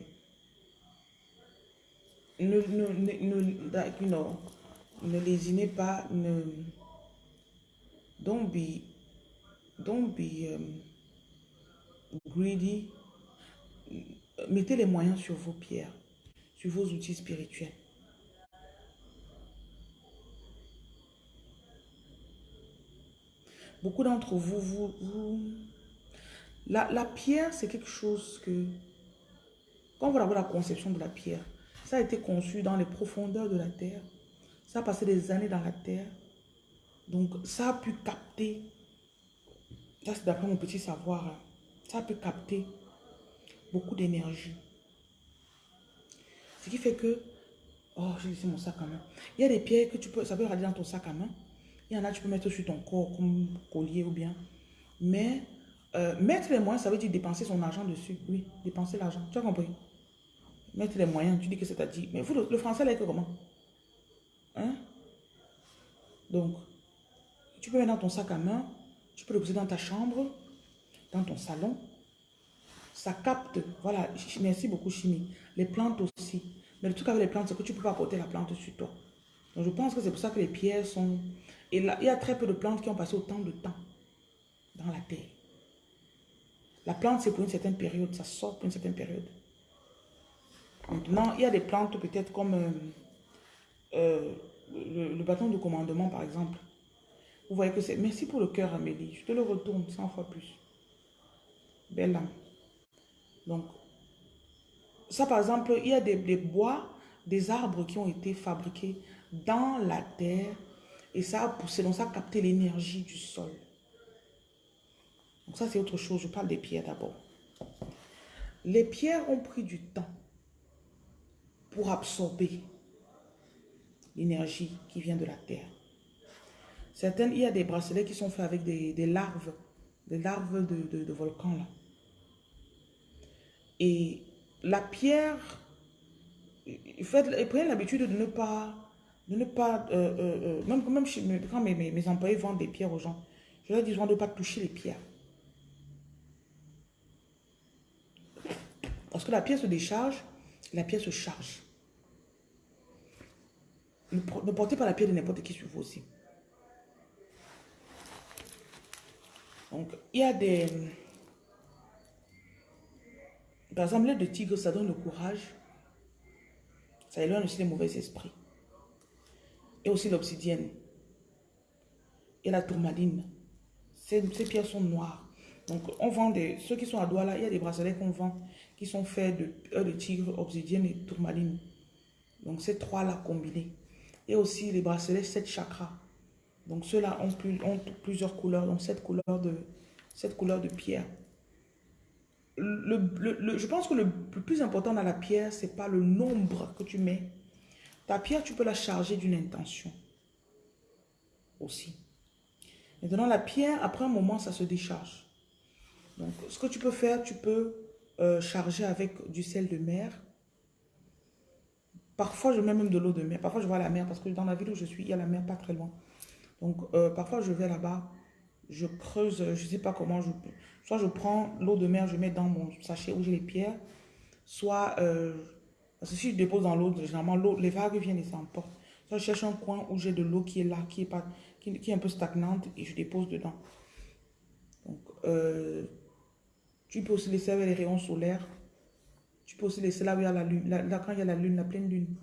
Speaker 1: ne lésinez pas, ne... Don't be, don't be um, greedy. Mettez les moyens sur vos pierres, sur vos outils spirituels. Beaucoup d'entre vous, vous, vous... La, la pierre, c'est quelque chose que... Quand vous avez la conception de la pierre, ça a été conçu dans les profondeurs de la terre. Ça a passé des années dans la terre. Donc, ça a pu capter, ça c'est d'après mon petit savoir, ça a pu capter beaucoup d'énergie. Ce qui fait que, oh, j'ai laissé mon sac à main. Il y a des pierres que tu peux, ça peut rester dans ton sac à main. Il y en a, tu peux mettre sur ton corps comme collier ou bien. Mais euh, mettre les moyens, ça veut dire dépenser son argent dessus. Oui, dépenser l'argent. Tu as compris? Mettre les moyens, tu dis que c'est à dire. Mais vous, le, français, là, comment? Hein? Donc, tu peux mettre dans ton sac à main, tu peux le poser dans ta chambre, dans ton salon. Ça capte, voilà, merci beaucoup chimie. Les plantes aussi. Mais le truc avec les plantes, c'est que tu ne peux pas porter la plante sur toi. Donc je pense que c'est pour ça que les pierres sont... Et là, il y a très peu de plantes qui ont passé autant de temps dans la terre. La plante, c'est pour une certaine période, ça sort pour une certaine période. Maintenant, il y a des plantes peut-être comme... Euh, euh, le, bâton de commandement, par exemple, vous voyez que c'est... Merci pour le cœur, Amélie. Je te le retourne 100 fois plus. Belle âme. Donc, ça, par exemple, il y a des, bois, des arbres qui ont été fabriqués dans la terre et ça a poussé, donc ça a capté l'énergie du sol. Donc ça, c'est autre chose. Je parle des pierres d'abord. Les pierres ont pris du temps pour absorber l'énergie qui vient de la terre. Certaines, il y a des bracelets qui sont faits avec des, larves, des larves de, volcans là. Et la pierre, faites, prenez l'habitude de ne pas, de ne pas, euh, euh, euh, même, même quand mes, mes, employés vendent des pierres aux gens, je leur dis de ne pas toucher les pierres. Parce que la pierre se décharge la pierre se charge. Ne, portez pas la pierre de n'importe qui sur vous aussi. Donc, il y a des... Par exemple, l'aide de tigre, ça donne le courage. Ça éloigne aussi les mauvais esprits. Et aussi l'obsidienne. Et la tourmaline. Ces, pierres sont noires. Donc, on vend des... Ceux qui sont à Douala, il y a des bracelets qu'on vend qui sont faits de, de tigre, obsidienne et tourmaline. Donc, ces trois-là combinés. Et aussi les bracelets 7 chakras. Donc ceux-là ont, plus, ont, plusieurs couleurs, donc cette couleur de, cette couleur de pierre. Le, je pense que le, plus important dans la pierre, c'est pas le nombre que tu mets. Ta pierre, tu peux la charger d'une intention aussi. Maintenant, la pierre, après un moment, ça se décharge. Donc, ce que tu peux faire, tu peux euh, charger avec du sel de mer, Parfois, je mets même de l'eau de mer. Parfois, je vois la mer parce que dans la ville où je suis, il y a la mer pas très loin. Donc, euh, parfois, je vais là-bas, je creuse, je ne sais pas comment. Je, soit je prends l'eau de mer, je mets dans mon sachet où j'ai les pierres. Soit, euh, si je dépose dans l'eau, généralement, l'eau, les vagues viennent et s'emportent. Soit je cherche un coin où j'ai de l'eau qui est là, qui est, pas, qui, est un peu stagnante et je dépose dedans. Donc, euh, tu peux aussi laisser avec les rayons solaires tu peux aussi laisser là où il y a la lune, là, quand il y a la lune, la pleine lune.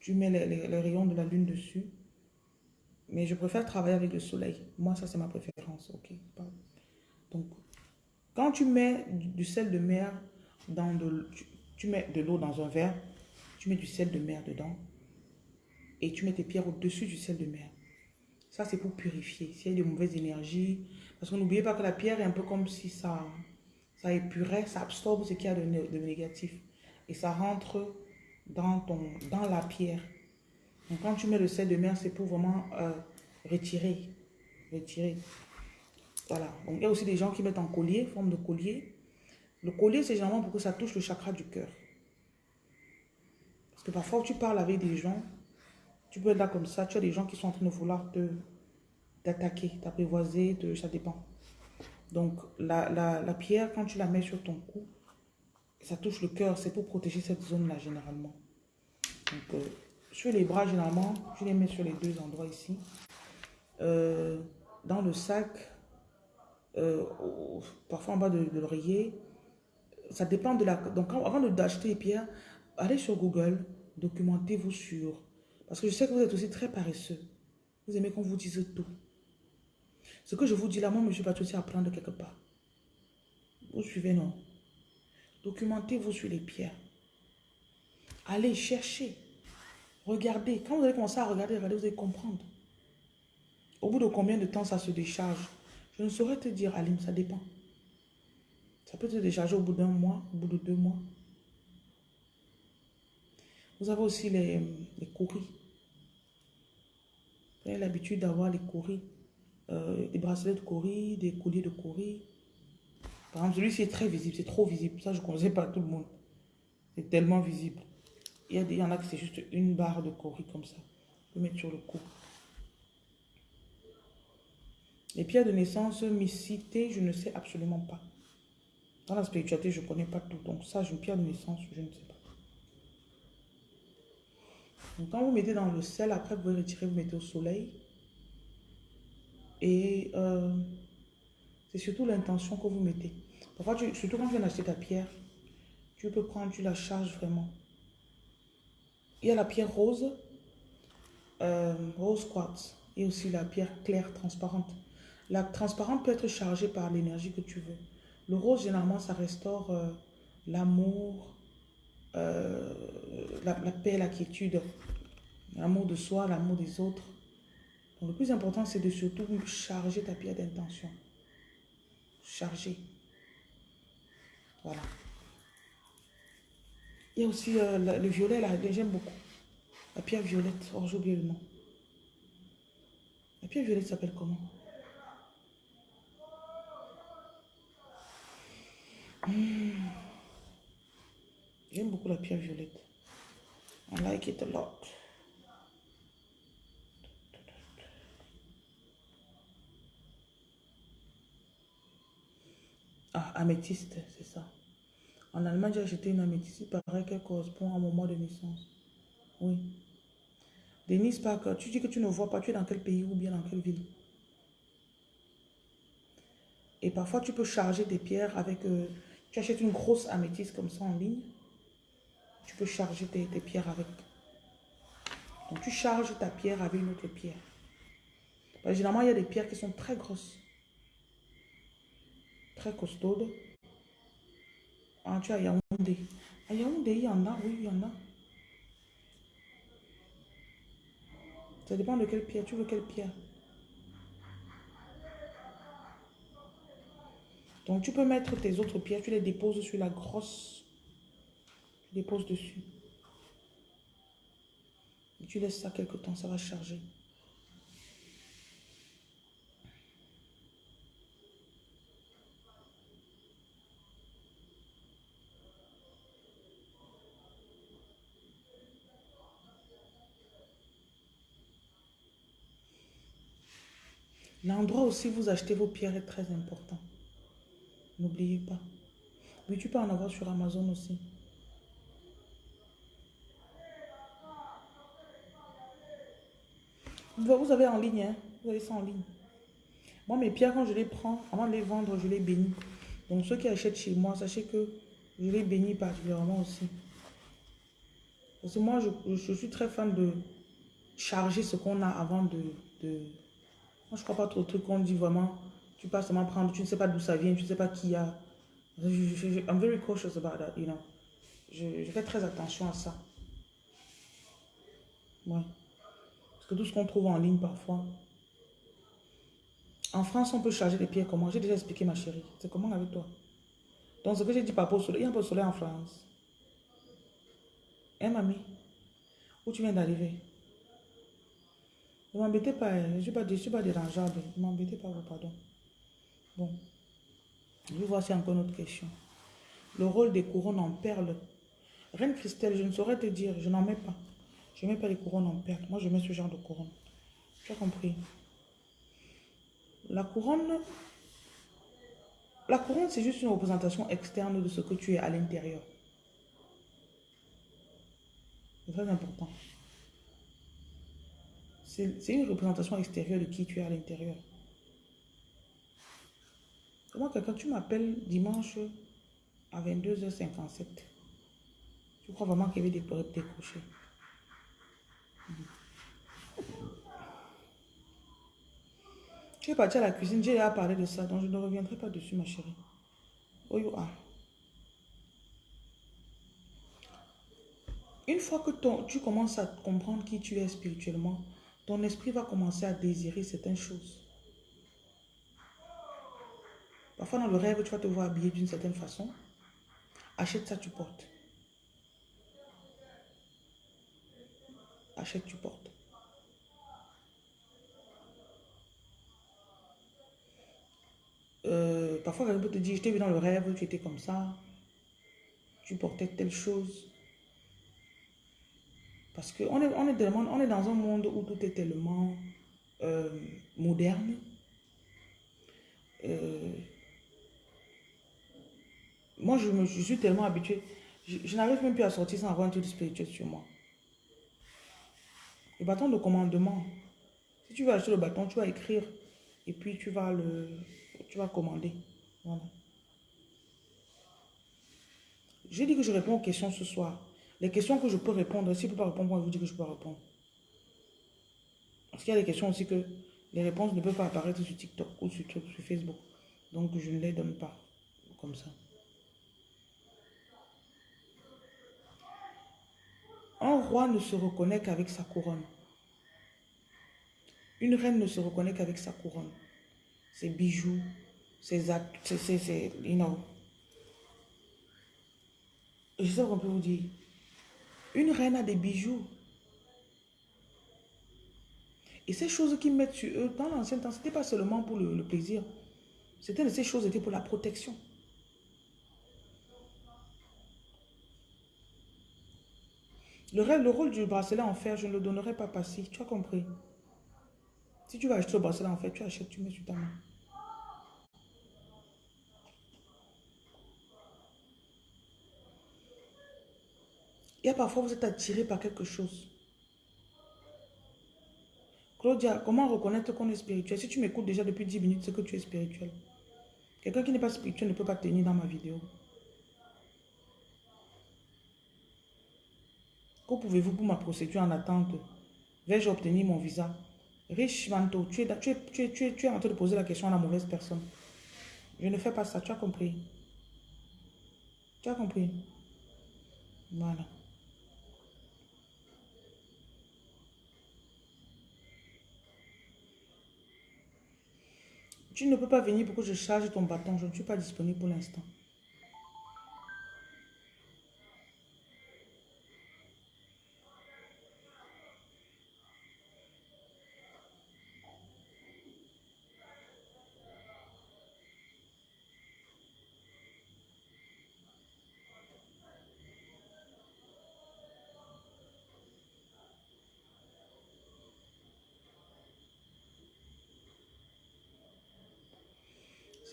Speaker 1: Tu mets les, rayons de la lune dessus. Mais je préfère travailler avec le soleil. Moi, ça, c'est ma préférence. ok Donc, quand tu mets du, sel de mer dans de... Tu, mets de l'eau dans un verre, tu mets du sel de mer dedans et tu mets tes pierres au-dessus du sel de mer. Ça, c'est pour purifier. S'il y a de mauvaises énergies. Parce que n'oubliez pas que la pierre est un peu comme si ça ça épurait, ça absorbe ce qu'il y a de, négatif. Et ça rentre dans, ton, dans la pierre. Donc quand tu mets le sel de mer, c'est pour vraiment euh, retirer. Retirer. Voilà. Donc il y a aussi des gens qui mettent en collier, forme de collier. Le collier, c'est généralement pour que ça touche le chakra du cœur. Parce que parfois, tu parles avec des gens, tu peux être là comme ça, tu as des gens qui sont en train de vouloir te t'attaquer, t'apprivoiser, ça dépend. Donc, la, pierre, quand tu la mets sur ton cou, ça touche le cœur. C'est pour protéger cette zone-là, généralement. Euh, sur les bras, généralement, tu les mets sur les deux endroits ici. Euh, dans le sac, euh, parfois en bas de, l'oreiller. Ça dépend de la... Donc, avant d'acheter les pierres, allez sur Google, documentez-vous sur... Parce que je sais que vous êtes aussi très paresseux. Vous aimez qu'on vous dise tout. Ce que je vous dis là, moi, je suis tout à apprendre quelque part. Vous suivez, non? Documentez-vous sur les pierres. Allez chercher. Regardez. Quand vous allez commencer à regarder, vous allez comprendre. Au bout de combien de temps ça se décharge? Je ne saurais te dire, Alim, ça dépend. Ça peut se décharger au bout d'un mois, au bout de deux mois. Vous avez aussi les, les courris. Vous avez l'habitude d'avoir les courris. Euh, des bracelets de cori, des colliers de cori. Par exemple, celui-ci est très visible, c'est trop visible. Ça, je ne connaissais pas tout le monde. C'est tellement visible. Il y, a des, il en a qui c'est juste une barre de cori comme ça. Peut mettre sur le cou. Les pierres de naissance, mysticité, je ne sais absolument pas. Dans la spiritualité, je ne connais pas tout. Donc ça, une pierre de naissance, je ne sais pas. Donc quand vous mettez dans le sel, après vous retirez, vous mettez au soleil. Et euh, c'est surtout l'intention que vous mettez. Parfois, surtout quand tu viens d'acheter ta pierre, tu peux prendre, tu la charges vraiment. Il y a la pierre rose, euh, rose quartz, et aussi la pierre claire, transparente. La transparente peut être chargée par l'énergie que tu veux. Le rose, généralement, ça restaure euh, l'amour, la, la, paix, la quiétude, l'amour de soi, l'amour des autres. Donc, le plus important, c'est de surtout charger ta pierre d'intention. Charger. Voilà. Il y a aussi euh, le, violet, là, j'aime beaucoup. La pierre violette. Oh, j'ai oublié le nom. La pierre violette s'appelle comment? Hmm. J'aime beaucoup la pierre violette. I like it a lot. Ah, améthyste, c'est ça. En Allemagne, j'ai acheté une améthyste. Il paraît qu'elle correspond à mon mois de naissance. Oui. Denise Parker, tu dis que tu ne vois pas, tu es dans quel pays ou bien dans quelle ville? Et parfois, tu peux charger tes pierres avec... euh, tu achètes une grosse améthyste comme ça en ligne. Tu peux charger tes, pierres avec. Donc, tu charges ta pierre avec une autre pierre. Généralement, il y a des pierres qui sont très grosses. Très costaudes. Ah, tu as Yaoundé. À Yaoundé, il y en a, oui, il y en a. Ça dépend de quelle pierre. Tu veux quelle pierre? Donc, tu peux mettre tes autres pierres, tu les déposes sur la grosse. Tu déposes dessus. Et tu laisses ça quelque temps, ça va charger. L'endroit aussi où vous achetez vos pierres est très important. N'oubliez pas. Oui, tu peux en avoir sur Amazon aussi. Vous avez en ligne, hein? Vous avez ça en ligne. Moi, mes pierres, quand je les prends, avant de les vendre, je les bénis. Donc, ceux qui achètent chez moi, sachez que je les bénis particulièrement aussi. Parce que moi, je, je suis très fan de charger ce qu'on a avant de... Moi, je crois pas trop au truc qu'on dit vraiment. Tu passes seulement prendre, tu ne sais pas d'où ça vient, tu ne sais pas qui a. Je, je, je- I'm very cautious about that, you know. Je, je fais très attention à ça. Ouais. Parce que tout ce qu'on trouve en ligne parfois. En France, on peut charger les pierres comment? J'ai déjà expliqué, ma chérie. C'est comment avec toi? Donc, ce que j'ai dit par rapport au il y a un peu de soleil en France. Hein, mamie? Où tu viens d'arriver? Ne m'embêtez pas, hein. je ne suis pas, pas dérangeable. Ne m'embêtez pas, oh, pardon. Bon. Je y a encore une autre question. Le rôle des couronnes en perles. Reine Christelle, je ne saurais te dire, je n'en mets pas. Je ne mets pas les couronnes en perles. Moi, je mets ce genre de couronne. Tu as compris? La couronne, la couronne, c'est juste une représentation externe de ce que tu es à l'intérieur. C'est très important. C'est une représentation extérieure de qui tu es à l'intérieur. Comment quelqu'un, tu m'appelles dimanche à 22h57. Tu crois vraiment qu'il y avait des portes décrochées Tu es parti à la cuisine, j'ai déjà parlé de ça, donc je ne reviendrai pas dessus, ma chérie. Oh, you are. Une fois que tu commences à comprendre qui tu es spirituellement, ton esprit va commencer à désirer certaines choses. Parfois, dans le rêve, tu vas te voir habillé d'une certaine façon. Achète ça, tu portes. Achète, tu portes. Euh, parfois, quelqu'un peut te dire, je t'ai vu dans le rêve, tu étais comme ça. Tu portais telle chose. Parce qu'on est, on est, on est dans un monde où tout est tellement euh, moderne. Euh, moi, je, me, je suis tellement habituée. Je, je n'arrive même plus à sortir sans avoir un truc spirituel sur moi. Le bâton de commandement. Si tu veux acheter le bâton, tu vas écrire. Et puis, tu vas le tu vas commander. Voilà. J'ai dit que je réponds aux questions ce soir. Les questions que je peux répondre, si je ne peux pas répondre, moi, je vous dis que je peux répondre. Parce qu'il y a des questions aussi que les réponses ne peuvent pas apparaître sur TikTok ou sur, sur Facebook. Donc, je ne les donne pas comme ça. Un roi ne se reconnaît qu'avec sa couronne. Une reine ne se reconnaît qu'avec sa couronne. Ses bijoux, ses actes, ses, you know. Je sais qu'on peut vous dire. Une reine a des bijoux. Et ces choses qu'ils mettent sur eux, dans l'ancien temps, ce n'était pas seulement pour le, plaisir. C'était ces choses étaient pour la protection. Le rôle du bracelet en fer, je ne le donnerai pas passif. Tu as compris? Si tu vas acheter le bracelet en fer, tu achètes, tu mets sur ta main. Il y a parfois, vous êtes attiré par quelque chose. Claudia, comment reconnaître qu'on est spirituel? Si tu m'écoutes déjà depuis 10 minutes, c'est que tu es spirituel. Quelqu'un qui n'est pas spirituel ne peut pas tenir dans ma vidéo. Que pouvez-vous pour ma procédure en attente? Vais-je obtenir mon visa? Riche Manto, tu es, en train de poser la question à la mauvaise personne. Je ne fais pas ça, tu as compris? Tu as compris? Voilà. Tu ne peux pas venir pour que je charge ton bâton? Je ne suis pas disponible pour l'instant.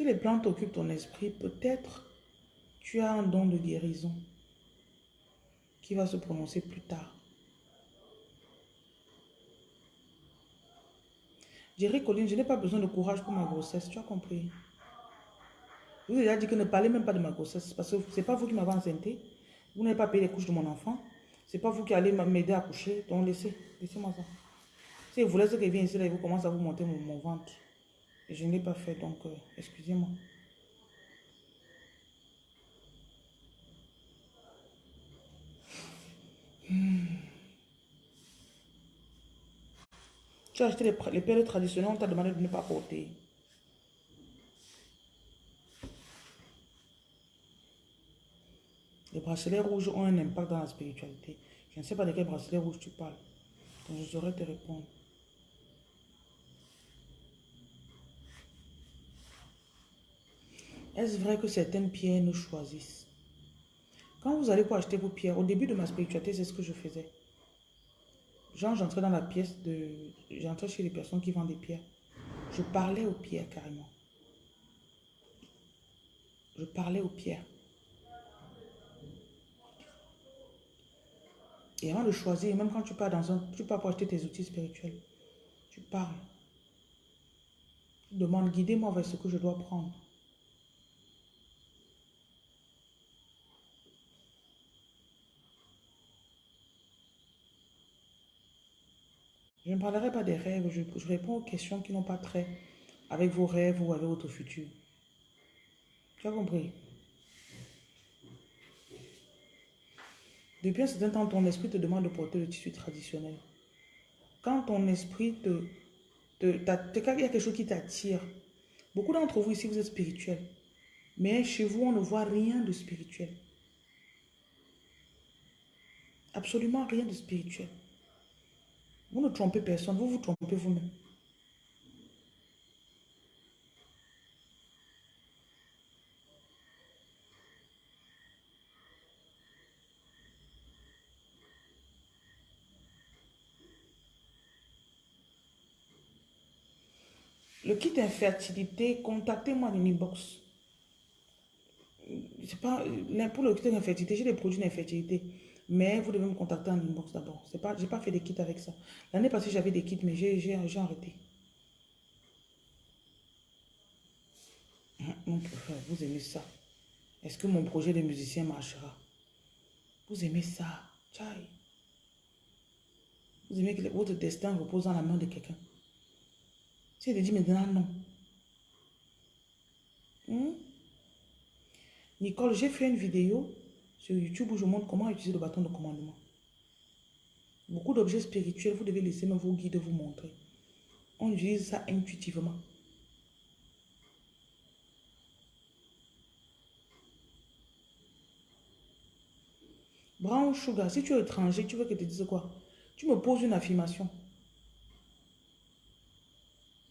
Speaker 1: Les plantes occupent ton esprit, peut-être tu as un don de guérison qui va se prononcer plus tard. Jerry Colline, je n'ai pas besoin de courage pour ma grossesse, tu as compris. Je vous ai déjà dit que ne parlez même pas de ma grossesse, parce que ce n'est pas vous qui m'avez enceinté. Vous n'avez pas payé les couches de mon enfant. Ce n'est pas vous qui allez m'aider à coucher. Donc laissez, laissez-moi ça. Si vous voulez ce qui vient ici, là, vous commence à vous monter mon ventre je ne l'ai pas fait, donc euh, excusez-moi. Hmm. Tu as acheté les, les perles traditionnelles, on t'a demandé de ne pas porter. Les bracelets rouges ont un impact dans la spiritualité. Je ne sais pas de quel bracelet rouge tu parles. Donc je saurais te répondre. Est-ce vrai que certaines pierres nous choisissent? Quand vous allez pour acheter vos pierres, au début de ma spiritualité, c'est ce que je faisais. Genre, j'entrais dans la pièce de... J'entrais chez les personnes qui vendent des pierres. Je parlais aux pierres carrément. Je parlais aux pierres. Et avant de choisir, même quand tu pars dans un... Tu pars pour acheter tes outils spirituels. Tu parles. Tu demandes, guidez-moi vers ce que je dois prendre. Je ne parlerai pas des rêves, je, réponds aux questions qui n'ont pas trait avec vos rêves ou avec votre futur. Tu as compris? Depuis un certain temps, ton esprit te demande de porter le tissu traditionnel. Quand ton esprit te... te, il y a quelque chose qui t'attire. Beaucoup d'entre vous ici, vous êtes spirituels. Mais chez vous, on ne voit rien de spirituel. Absolument rien de spirituel. Vous ne trompez personne, vous vous trompez vous-même. Le kit infertilité, contactez-moi l'inbox. C'est pas pour le kit d'infertilité, j'ai des produits d'infertilité. Mais vous devez me contacter en inbox d'abord. Je n'ai pas fait des kits avec ça. L'année passée, j'avais des kits, mais j'ai arrêté. Hein, vous aimez ça. Est-ce que mon projet de musicien marchera? Vous aimez ça? Tchai. Vous aimez que votre destin repose dans la main de quelqu'un. C'est de dire maintenant non. Hmm? Nicole, j'ai fait une vidéo sur YouTube où je montre comment utiliser le bâton de commandement. Beaucoup d'objets spirituels, vous devez laisser même vos guides vous montrer. On utilise ça intuitivement. Brown Sugar, si tu es étranger, tu veux que je te dise quoi? Tu me poses une affirmation.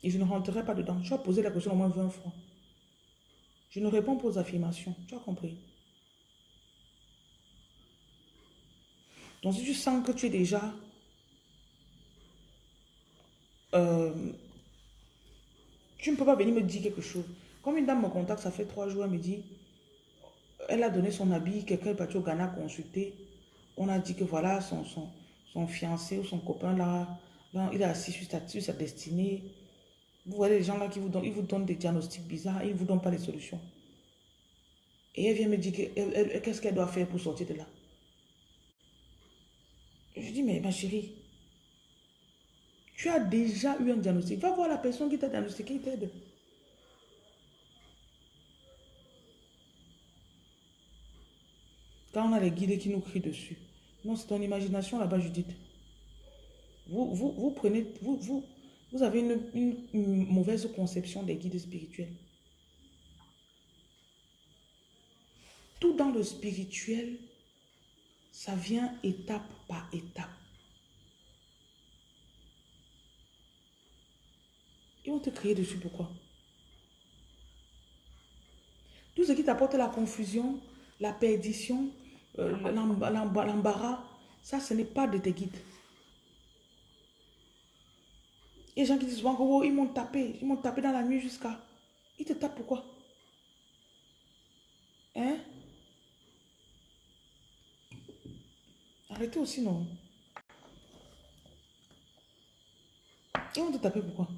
Speaker 1: Et je ne rentrerai pas dedans. Tu as posé la question au moins 20 fois. Je ne réponds pas aux affirmations. Tu as compris? Donc, si tu sens que tu es déjà... Euh, tu ne peux pas venir me dire quelque chose. Comme une dame me contacte, ça fait trois jours, elle me dit, elle a donné son habit, quelqu'un est parti au Ghana consulter. on a dit que voilà, son, son, son fiancé ou son copain là, il est assis sur sa, sur sa destinée. Vous voyez les gens là qui vous donnent, vous donnent des diagnostics bizarres, ils ne vous donnent pas les solutions. Et elle vient me dire qu'est-ce qu'elle doit faire pour sortir de là? Je dis, mais ma chérie, tu as déjà eu un diagnostic. Va voir la personne qui t'a diagnostiqué, qui t'aide. Quand on a les guides qui nous crient dessus. Non, c'est ton imagination là-bas, Judith. Vous, vous, vous prenez, vous, vous, vous avez une, une mauvaise conception des guides spirituels. Tout dans le spirituel, ça vient étape par étape. Ils vont te crier dessus, pourquoi? Tout ce qui t'apporte la confusion, la perdition, euh, l'embarras, ça, ce n'est pas de tes guides. Il y a des gens qui disent souvent oh, ils m'ont tapé, ils m'ont tapé dans la nuit jusqu'à... Ils te tapent pourquoi Hein Aussi, non Ils vont te taper pourquoi?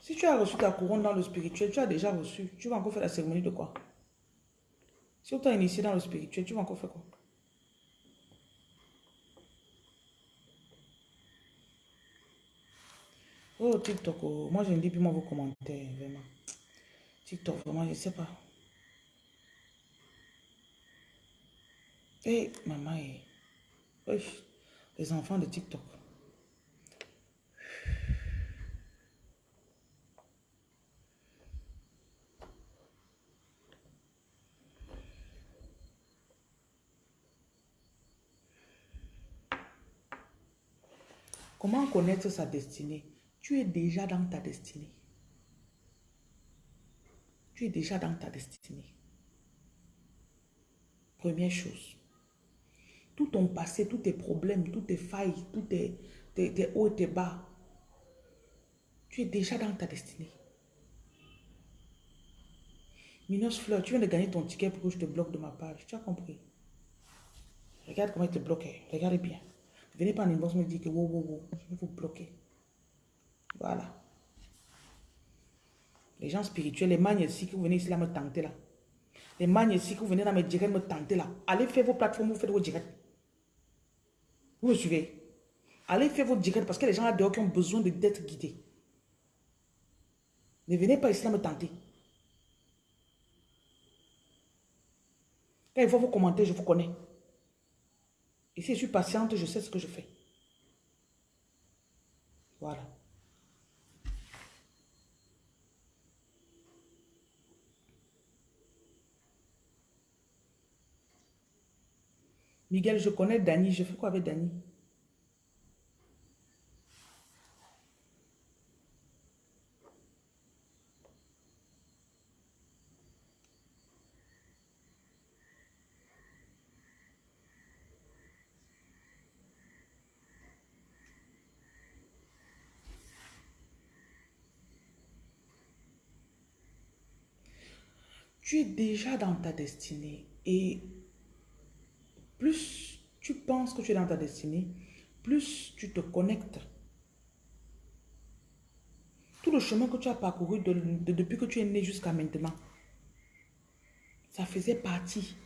Speaker 1: Si tu as reçu ta couronne dans le spirituel, tu as déjà reçu. Tu vas encore faire la cérémonie de quoi? Si on t'a initié dans le spirituel, tu vas encore faire quoi? Oh, TikTok, oh. moi je ne lis plus moi vos commentaires, vraiment. TikTok, vraiment, je sais pas. Eh, maman, eh. les enfants de TikTok. Comment connaître sa destinée? Tu es déjà dans ta destinée. Tu es déjà dans ta destinée. Première chose. Tout ton passé, tous tes problèmes, toutes tes failles, tous tes, hauts et tes bas, tu es déjà dans ta destinée. Minos Fleur, tu viens de gagner ton ticket pour que je te bloque de ma page. Tu as compris? Regarde comment il te bloque. Regarde bien. Venez pas en inbox me dire que wow, wow, wow, je vais vous bloquer. Voilà. Les gens spirituels, les magnes ici, que vous venez ici là me tenter là. Les magnes ici, que vous venez là me directs me tenter là. Allez faire vos plateformes, vous faites vos directs. Vous me suivez. Allez faire vos directs parce que les gens là dehors qui ont besoin d'être guidés. Ne venez pas ici me tenter. Quand il faut vous commenter, je vous connais. Et si je suis patiente, je sais ce que je fais. Voilà. Miguel, je connais Dani. Je fais quoi avec Dani tu es déjà dans ta destinée. Et plus tu penses que tu es dans ta destinée, plus tu te connectes. Tout le chemin que tu as parcouru depuis que tu es né jusqu'à maintenant, ça faisait partie.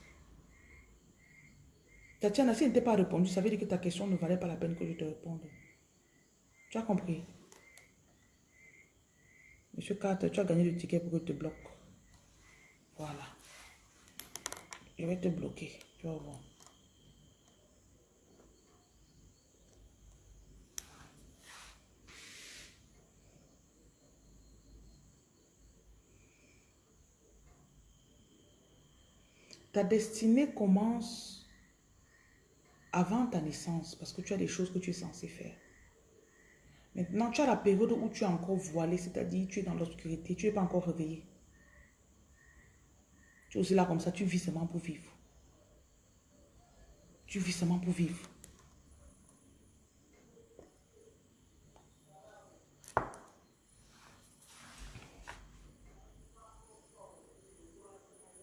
Speaker 1: Tatiana, si elle n'était pas répondu, ça veut dire que ta question ne valait pas la peine que je te réponde. Tu as compris? Monsieur Carter, tu as gagné le ticket pour que je te bloque. Voilà. Je vais te bloquer. Tu vas voir. Ta destinée commence avant ta naissance parce que tu as des choses que tu es censé faire. Maintenant, tu as la période où tu es encore voilé, c'est-à-dire tu es dans l'obscurité, tu n'es pas encore réveillé. Tu es aussi là comme ça, tu vis seulement pour vivre. Tu vis seulement pour vivre.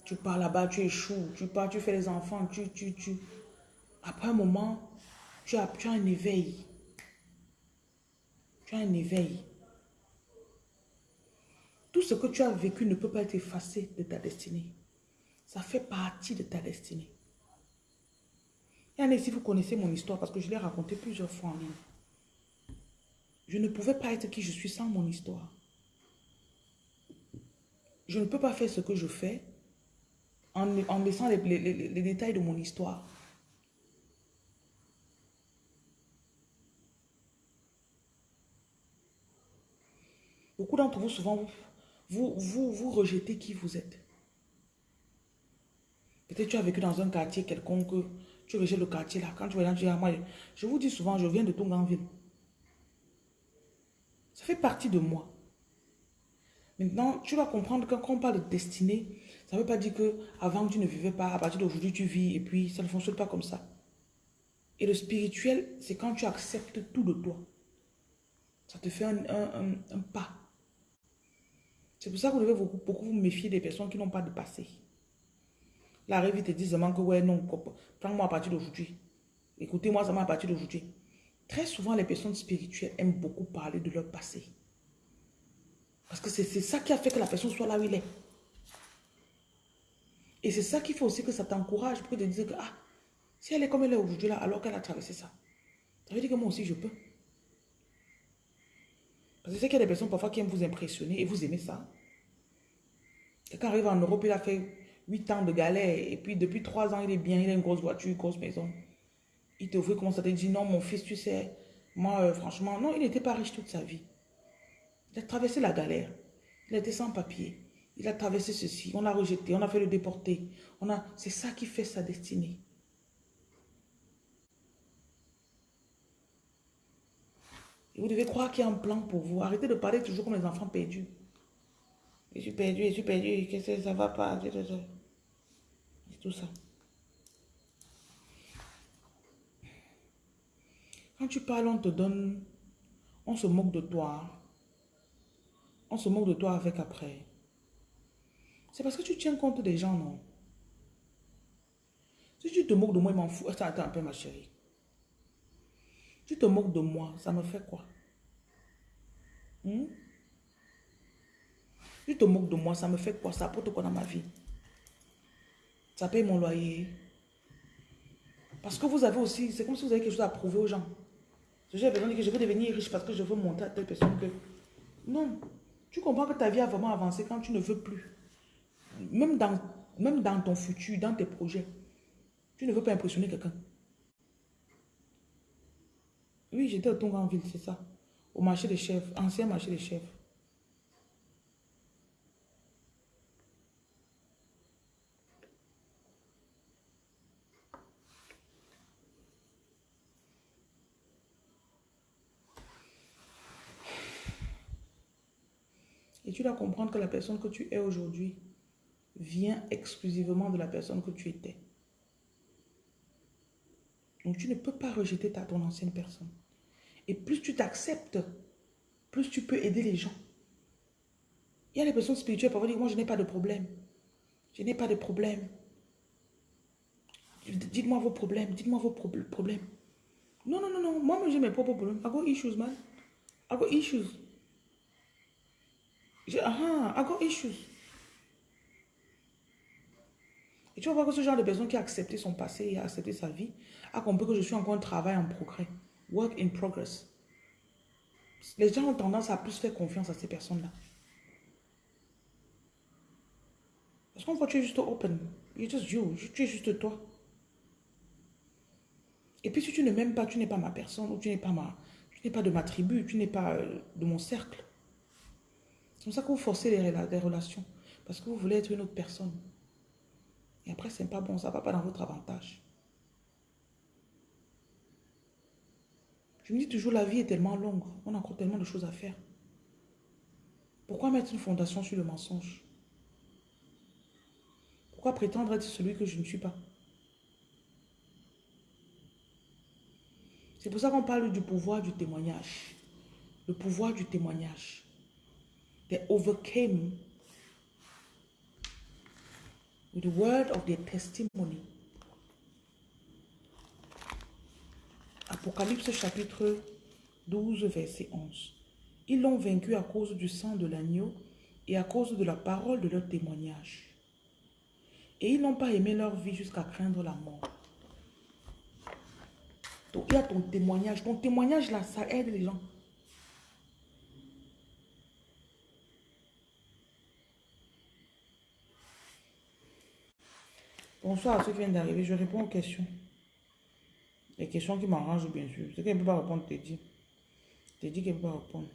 Speaker 1: Tu pars là-bas, tu échoues. Tu pars, tu fais les enfants, tu, tu, tu. Après un moment, tu as, un éveil. Tu as un éveil. Tout ce que tu as vécu ne peut pas être effacé de ta destinée. Ça fait partie de ta destinée. Et si vous connaissez mon histoire, parce que je l'ai raconté plusieurs fois en ligne. Je ne pouvais pas être qui je suis sans mon histoire. Je ne peux pas faire ce que je fais en, laissant les, détails de mon histoire. Beaucoup d'entre vous, souvent, vous, vous, vous rejetez qui vous êtes. Peut-être tu as vécu dans un quartier quelconque, tu rejettes le quartier là. Quand tu vas dire, moi, je vous dis souvent, je viens de Tonganville. Ça fait partie de moi. Maintenant, tu vas comprendre que quand on parle de destinée, ça ne veut pas dire que avant tu ne vivais pas, à partir d'aujourd'hui tu vis et puis ça ne fonctionne pas comme ça. Et le spirituel, c'est quand tu acceptes tout de toi. Ça te fait un, un pas. C'est pour ça que vous devez beaucoup, beaucoup vous méfier des personnes qui n'ont pas de passé. Rêve, te dit seulement que ouais, non, prends-moi à partir d'aujourd'hui. Écoutez-moi seulement à partir d'aujourd'hui. Très souvent, les personnes spirituelles aiment beaucoup parler de leur passé. Parce que c'est ça qui a fait que la personne soit là où il est. Et c'est ça qui fait aussi que ça t'encourage pour te dire que, ah, si elle est comme elle est aujourd'hui là, alors qu'elle a traversé ça, ça veut dire que moi aussi je peux. Parce que c'est qu'il y a des personnes parfois qui aiment vous impressionner et vous aimez ça. Quelqu'un arrive en Europe, il a fait 8 ans de galère et puis depuis 3 ans, il est bien, il a une grosse voiture, une grosse maison. Il te voit comment ça te dit, non, mon fils, tu sais, moi, euh, franchement, non, il n'était pas riche toute sa vie. Il a traversé la galère. Il était sans papier. Il a traversé ceci. On l'a rejeté. On a fait le déporter. A... C'est ça qui fait sa destinée. Vous devez croire qu'il y a un plan pour vous. Arrêtez de parler toujours comme les enfants perdus. Je suis perdu, je suis perdu, qu'est-ce que ça va pas? C'est tout ça. Quand tu parles, on te donne, on se moque de toi. On se moque de toi avec après. C'est parce que tu tiens compte des gens, non? Si tu te moques de moi, il m'en fout. Attends, attends un peu, ma chérie. Tu te moques de moi, ça me fait quoi? Hmm? Tu te moques de moi, ça me fait quoi? Ça apporte quoi dans ma vie? Ça paye mon loyer. Parce que vous avez aussi, c'est comme si vous avez quelque chose à prouver aux gens. Que je veux devenir riche parce que je veux monter à telle personne que... Non. Tu comprends que ta vie a vraiment avancé quand tu ne veux plus. Même dans, même dans ton futur, dans tes projets. Tu ne veux pas impressionner quelqu'un. Oui, j'étais au ville, c'est ça. Au marché des chefs, ancien marché des chefs. Et tu dois comprendre que la personne que tu es aujourd'hui vient exclusivement de la personne que tu étais. Donc tu ne peux pas rejeter ta, ton ancienne personne. Et plus tu t'acceptes, plus tu peux aider les gens. Il y a les personnes spirituelles qui dire, moi je n'ai pas de problème. Je n'ai pas de problème. Dites-moi vos problèmes, dites-moi vos problèmes. Non, non, non, non, moi j'ai mes propres problèmes. I got issues, man. I got issues. Ah, I got issues. Et tu vas voir que ce genre de personne qui a accepté son passé et a accepté sa vie a compris que je suis encore un travail en progrès. Work in progress. Les gens ont tendance à plus faire confiance à ces personnes-là. Parce qu'on voit que tu es juste open. You're just you. Tu es juste toi. Et puis si tu ne m'aimes pas, tu n'es pas ma personne ou tu n'es pas ma, tu n'es pas de ma tribu, tu n'es pas euh, de mon cercle. C'est comme ça que vous forcez les, les relations. Parce que vous voulez être une autre personne. Et après, c'est pas bon, ça ne va pas dans votre avantage. Je me dis toujours, la vie est tellement longue. On a encore tellement de choses à faire. Pourquoi mettre une fondation sur le mensonge? Pourquoi prétendre être celui que je ne suis pas? C'est pour ça qu'on parle du pouvoir du témoignage. Le pouvoir du témoignage. They overcame with the word of their testimony. Apocalypse chapitre 12, verset 11. Ils l'ont vaincu à cause du sang de l'agneau et à cause de la parole de leur témoignage. Et ils n'ont pas aimé leur vie jusqu'à craindre la mort. Donc, il y a ton témoignage. Ton témoignage, là, ça aide les gens. Bonsoir à ceux qui viennent d'arriver. Je réponds aux questions. Les questions qui m'arrangent, bien sûr. Ce qu'elle ne peut pas répondre, t'es dit. T'es dit qu'elle ne peut pas répondre.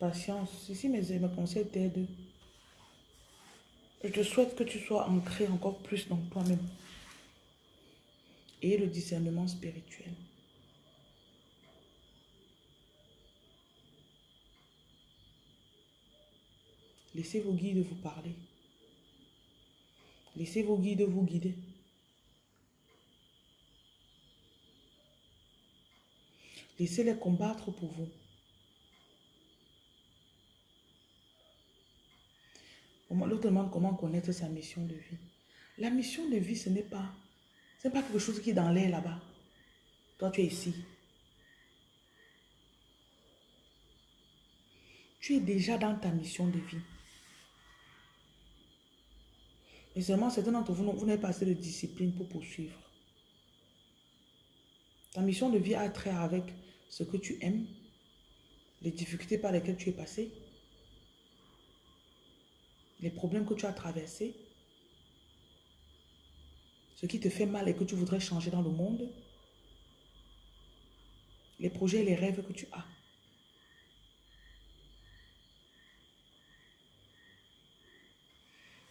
Speaker 1: Patience. Ici, mes, mes conseils t'aident. Je te souhaite que tu sois ancré encore plus dans toi-même. Et le discernement spirituel. Laissez vos guides vous parler. Laissez vos guides vous guider. Laissez-les combattre pour vous. L'autre demande comment connaître sa mission de vie. La mission de vie, ce n'est pas, pas quelque chose qui est dans l'air là-bas. Toi, tu es ici. Tu es déjà dans ta mission de vie. Et seulement certains d'entre vous, vous n'avez pas assez de discipline pour poursuivre. Ta mission de vie a trait avec ce que tu aimes, les difficultés par lesquelles tu es passé, les problèmes que tu as traversés, ce qui te fait mal et que tu voudrais changer dans le monde, les projets et les rêves que tu as.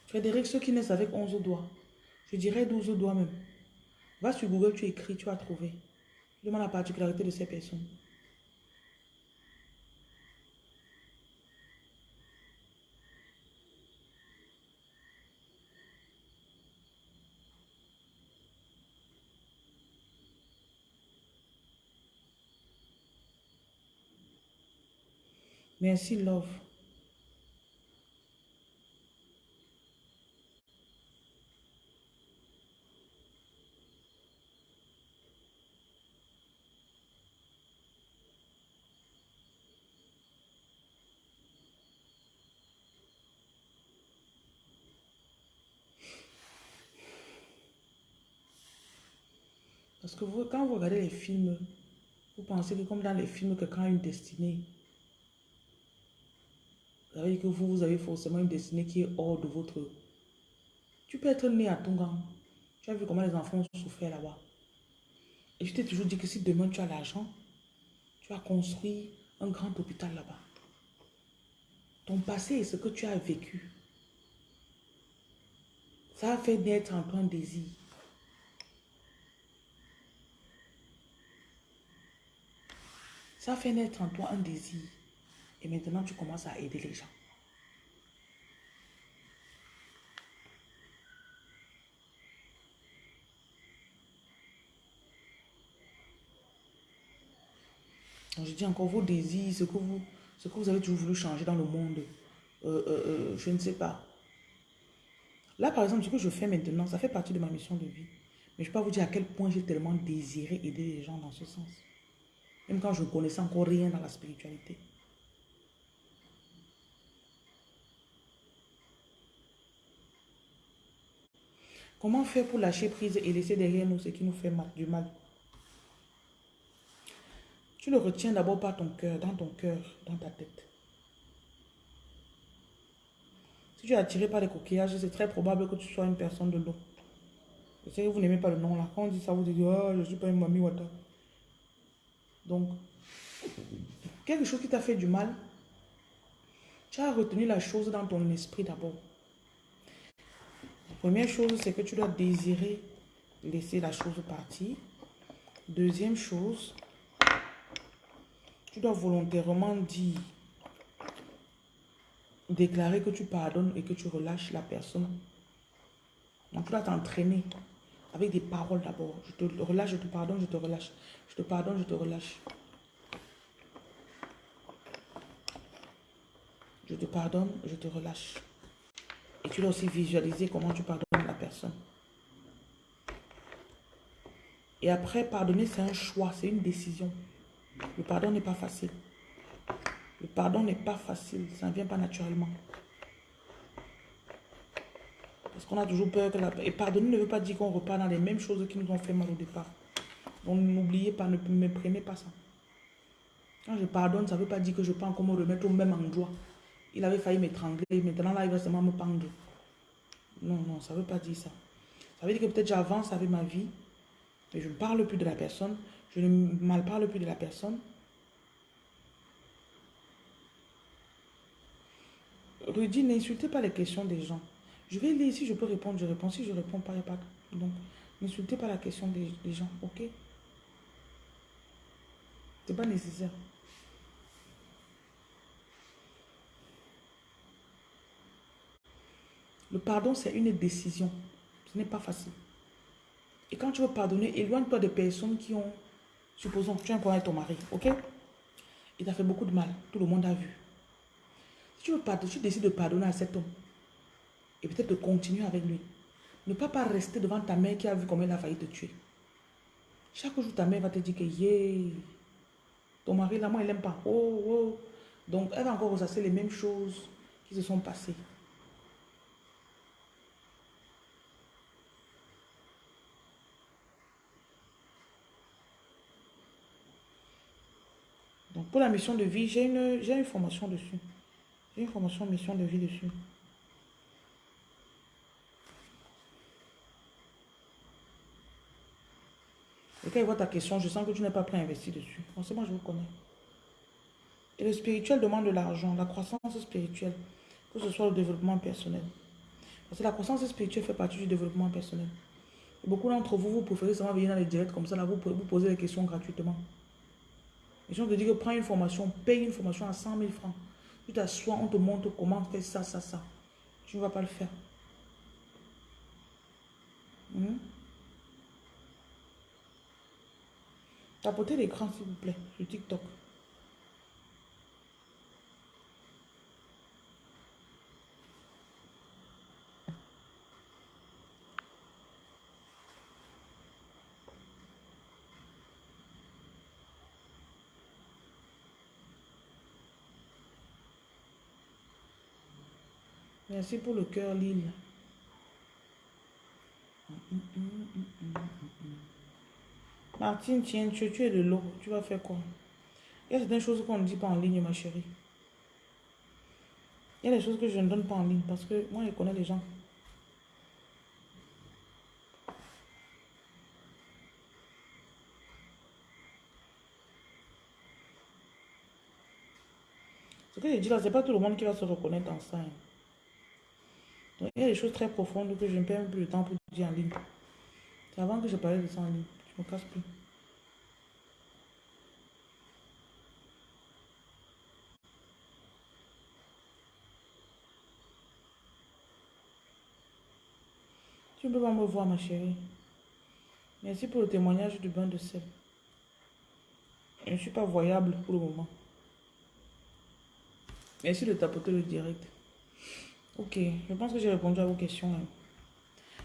Speaker 1: Frédéric, ceux qui naissent avec 11 doigts, je dirais 12 doigts même. Va sur Google, tu écris, tu vas trouver. Demande la particularité de ces personnes. Merci, love. Parce que vous, quand vous regardez les films, vous pensez que comme dans les films, quelqu'un a une destinée. Ça veut dire que vous, vous avez forcément une destinée qui est hors de votre... Tu peux être né à Tonga. Tu as vu comment les enfants ont souffert là-bas. Et je t'ai toujours dit que si demain tu as l'argent, tu as construit un grand hôpital là-bas. Ton passé et ce que tu as vécu, ça a fait naître en toi un désir. Ça a fait naître en toi un désir. Et maintenant, tu commences à aider les gens. Donc, je dis encore vos désirs, ce que vous, ce que vous avez toujours voulu changer dans le monde. Euh, euh, euh, je ne sais pas. Là, par exemple, ce que je fais maintenant, ça fait partie de ma mission de vie. Mais je peux pas vous dire à quel point j'ai tellement désiré aider les gens dans ce sens. Même quand je ne connaissais encore rien dans la spiritualité. Comment faire pour lâcher prise et laisser derrière nous ce qui nous fait mal, du mal? Tu le retiens d'abord par ton cœur, dans ton cœur, dans ta tête. Si tu es attiré par les coquillages, c'est très probable que tu sois une personne de l'eau. Je sais que vous n'aimez pas le nom là. Quand on dit ça, vous dites, oh, je ne suis pas une mamie wata. Donc, quelque chose qui t'a fait du mal, Tu as retenu la chose dans ton esprit d'abord. Première chose, c'est que tu dois désirer laisser la chose partir. Deuxième chose, tu dois volontairement dire, déclarer que tu pardonnes et que tu relâches la personne. Donc tu dois t'entraîner avec des paroles d'abord. Je te relâche, je te pardonne, je te relâche. Je te pardonne, je te relâche. Je te pardonne, je te relâche. Et tu dois aussi visualiser comment tu pardonnes la personne. Et après, pardonner, c'est un choix, c'est une décision. Le pardon n'est pas facile. Le pardon n'est pas facile, ça ne vient pas naturellement. Parce qu'on a toujours peur que la... Et pardonner ne veut pas dire qu'on repart dans les mêmes choses qui nous ont fait mal au départ. Donc n'oubliez pas, ne me prenez pas ça. Quand je pardonne, ça ne veut pas dire que je peux encore me remettre au même endroit. Il avait failli m'étrangler, maintenant là, il va seulement me pendre. Non, non, ça ne veut pas dire ça. Ça veut dire que peut-être j'avance avec ma vie, mais je ne parle plus de la personne, je ne mal parle plus de la personne. Rudy, n'insultez pas les questions des gens. Je vais lire, si je peux répondre, je réponds. Si je ne réponds pas, il n'y a pas. Donc, n'insultez pas la question des, des gens, ok? C'est pas nécessaire. Le pardon, c'est une décision. Ce n'est pas facile. Et quand tu veux pardonner, éloigne-toi des personnes qui ont, supposons, tu as un problème avec ton mari, ok? Il t'a fait beaucoup de mal, tout le monde a vu. Si tu veux pardonner, tu décides de pardonner à cet homme, et peut-être de continuer avec lui. Ne pas pas rester devant ta mère qui a vu comment elle a failli te tuer. Chaque jour, ta mère va te dire que, yeah, ton mari, là, moi, il n'aime pas. Oh, oh. Donc, elle va encore ressasser les mêmes choses qui se sont passées. Pour la mission de vie, j'ai une, une formation dessus. J'ai une formation mission de vie dessus. Et quand il voit ta question, je sens que tu n'es pas prêt à investir dessus. Forcément, je vous connais. Et le spirituel demande de l'argent, la croissance spirituelle, que ce soit le développement personnel. Parce que la croissance spirituelle fait partie du développement personnel. Et beaucoup d'entre vous, vous préférez seulement venir dans les directs comme ça, là, vous pouvez vous poser des questions gratuitement. Et si on te dit que prends une formation, paye une formation à 100 000 francs. Tu t'assois, on te montre comment faire ça, ça, ça. Tu ne vas pas le faire. Hmm? Tapotez l'écran, s'il vous plaît, sur TikTok. Merci pour le cœur, Lille. Martine, tiens, tu, es de l'eau. Tu vas faire quoi? Il y a certaines choses qu'on ne dit pas en ligne, ma chérie. Il y a des choses que je ne donne pas en ligne parce que moi, je connais les gens. Ce que je dis là, ce n'est pas tout le monde qui va se reconnaître dans ça. Donc, il y a des choses très profondes que je ne perds plus le temps pour dire en ligne. C'est avant que je parlais de ça en ligne. Je me casse plus. Tu ne peux pas me voir, ma chérie. Merci pour le témoignage du bain de sel. Je ne suis pas voyable pour le moment. Merci de tapoter le direct. Ok, je pense que j'ai répondu à vos questions. Hein.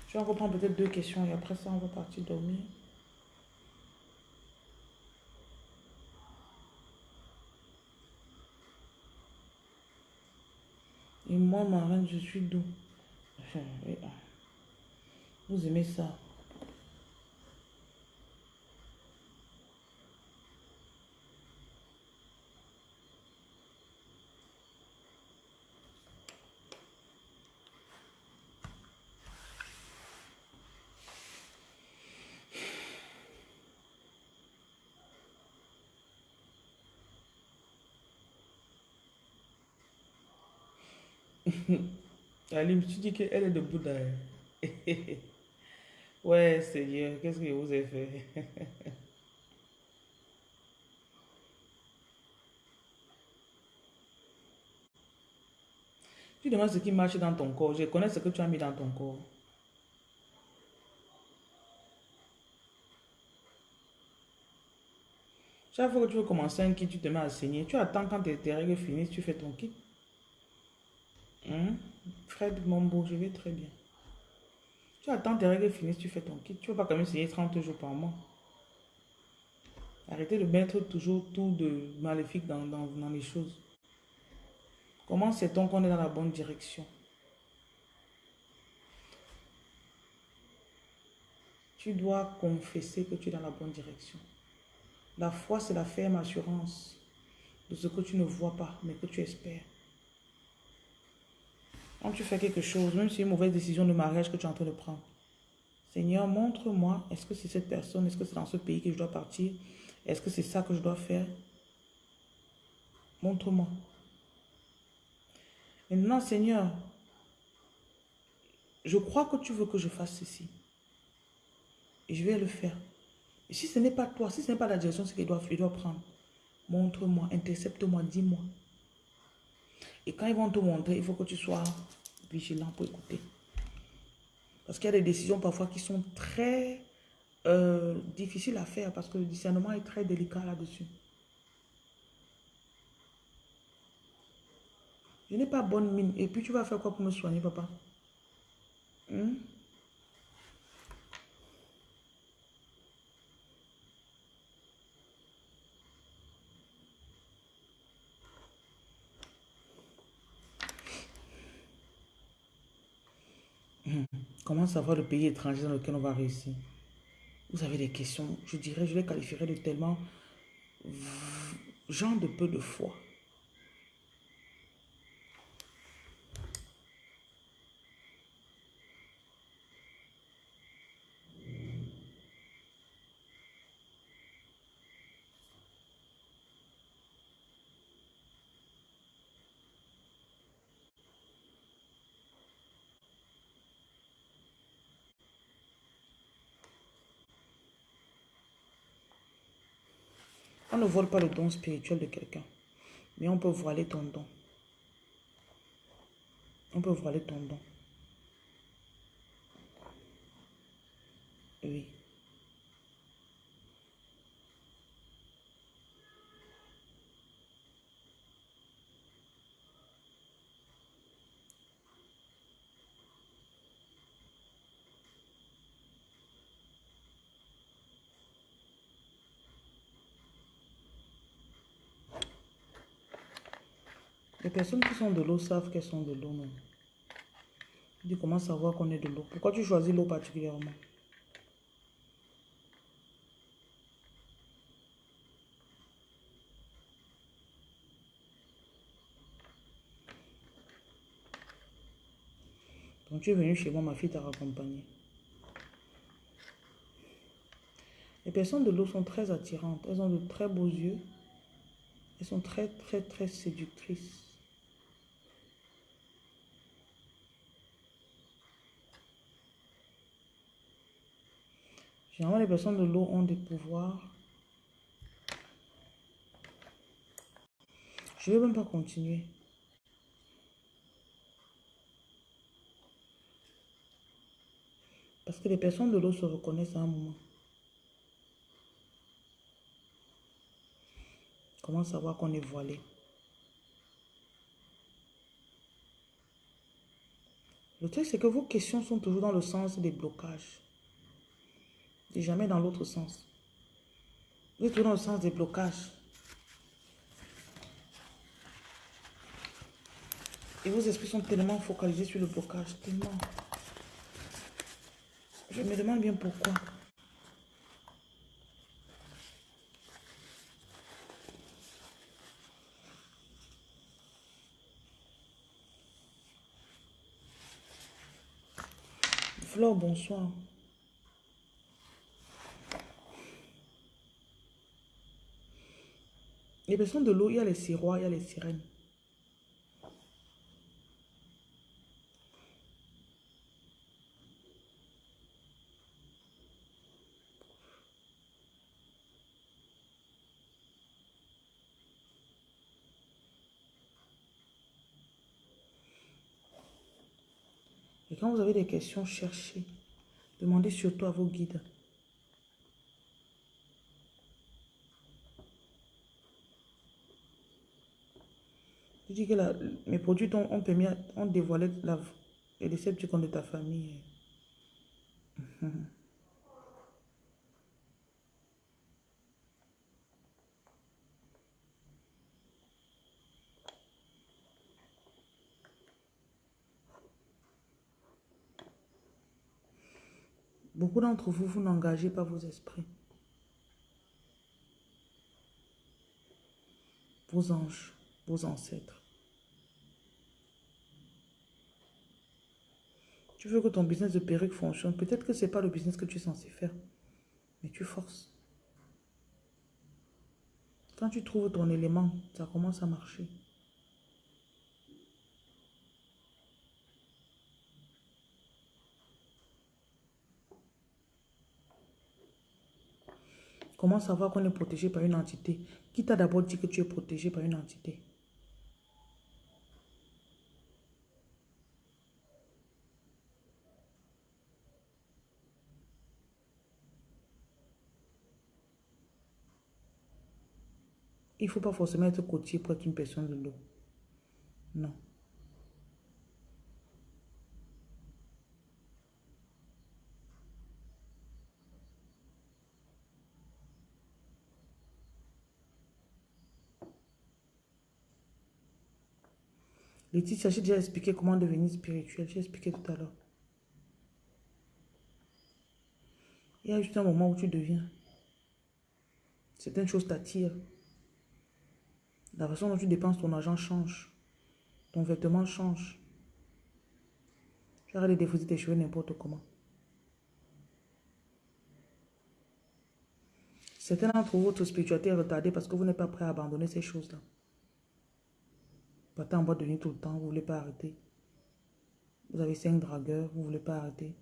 Speaker 1: Je vais encore prendre peut-être deux questions et après ça, on va partir dormir. Et moi, ma reine, je suis doux. Vous aimez ça Alim, tu dis qu'elle est de Bouddha. ouais, Seigneur, qu'est-ce que vous avez fait? tu demandes ce qui marche dans ton corps. Je connais ce que tu as mis dans ton corps. Chaque fois que tu veux commencer un kit, tu te mets à saigner. Tu attends quand tes, règles finissent, tu fais ton kit. Hein? Fred Mombo, je vais très bien. Tu attends tes règles finissent, tu fais ton kit. Tu ne vas pas quand même saigner 30 jours par mois. Arrêtez de mettre toujours tout de maléfique dans, dans les choses. Comment sait-on qu'on est dans la bonne direction? Tu dois confesser que tu es dans la bonne direction. La foi, c'est la ferme assurance de ce que tu ne vois pas, mais que tu espères. Quand tu fais quelque chose, même si c'est une mauvaise décision de mariage que tu es en train de prendre, Seigneur, montre-moi, est-ce que c'est cette personne, est-ce que c'est dans ce pays que je dois partir, est-ce que c'est ça que je dois faire? Montre-moi. Maintenant, Seigneur, je crois que tu veux que je fasse ceci. Et je vais le faire. Si ce n'est pas toi, si ce n'est pas la direction qu'il doit, doit prendre, montre-moi, intercepte-moi, dis-moi. Et quand ils vont te montrer, il faut que tu sois vigilant pour écouter. Parce qu'il y a des décisions parfois qui sont très euh, difficiles à faire parce que le discernement est très délicat là-dessus. Je n'ai pas bonne mine. Et puis tu vas faire quoi pour me soigner, papa? Hmm? Comment savoir le pays étranger dans lequel on va réussir? Vous avez des questions, je dirais, je les qualifierais de tellement gens de peu de foi. On ne vole pas le don spirituel de quelqu'un. Mais on peut voiler ton don. On peut voiler ton don. Oui. Personnes qui sont de l'eau savent qu'elles sont de l'eau, non? Tu comment savoir qu'on est de l'eau? Pourquoi tu choisis l'eau particulièrement? Donc tu es venu chez moi, ma fille t'a raccompagné. Les personnes de l'eau sont très attirantes. Elles ont de très beaux yeux. Elles sont très, très, très séductrices. Généralement, les personnes de l'eau ont des pouvoirs. Je ne vais même pas continuer. Parce que les personnes de l'eau se reconnaissent à un moment. Comment savoir qu'on est voilé Le truc, c'est que vos questions sont toujours dans le sens des blocages et jamais dans l'autre sens. Vous êtes dans le sens des blocages. Et vos esprits sont tellement focalisés sur le blocage, tellement. Je me demande bien pourquoi. Flore, bonsoir. Les personnes de l'eau, il y a les sirois, il y a les sirènes. Et quand vous avez des questions, cherchez. Demandez surtout à vos guides. Je dis que mes produits ont, permis, ont dévoilé la, les déceptions de ta famille. Beaucoup d'entre vous, vous n'engagez pas vos esprits. Vos anges, vos ancêtres. Tu veux que ton business de perruque fonctionne? Peut-être que ce n'est pas le business que tu es censé faire. Mais tu forces. Quand tu trouves ton élément, ça commence à marcher. Comment savoir qu'on est protégé par une entité Qui t'a d'abord dit que tu es protégé par une entité? Il ne faut pas forcément être côtier pour être une personne de l'eau. Non. Laetitia, j'ai déjà expliqué comment devenir spirituel. J'ai expliqué tout à l'heure. Il y a juste un moment où tu deviens. Certaines choses t'attirent. La façon dont tu dépenses ton argent change. Ton vêtement change. Tu arrêtes de déposer tes cheveux n'importe comment. Certains d'entre vous, votre spiritualité est retardée parce que vous n'êtes pas prêt à abandonner ces choses-là. Partez en boîte de nuit tout le temps, vous ne voulez pas arrêter. Vous avez cinq dragueurs, vous ne voulez pas arrêter.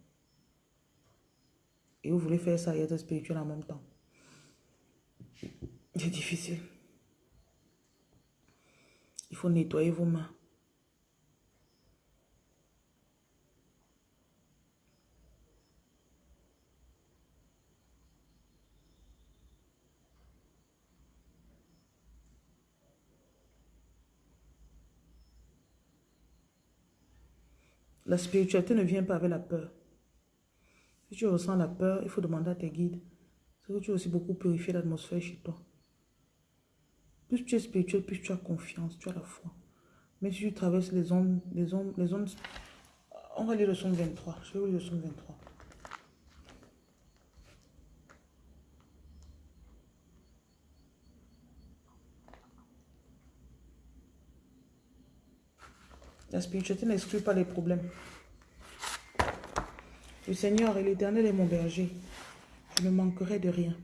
Speaker 1: Et vous voulez faire ça et être spirituel en même temps. C'est difficile. Il faut nettoyer vos mains. La spiritualité ne vient pas avec la peur. Si tu ressens la peur, il faut demander à tes guides. C'est que tu as aussi beaucoup purifié l'atmosphère chez toi. Plus tu es spirituel, plus tu as confiance, tu as la foi. Mais si tu traverses les ondes, les ondes, les ondes, on va lire le son 23. Je vais lire le son 23. La spiritualité n'exclut pas les problèmes. Le Seigneur et l'Éternel est mon berger. Je ne manquerai de rien.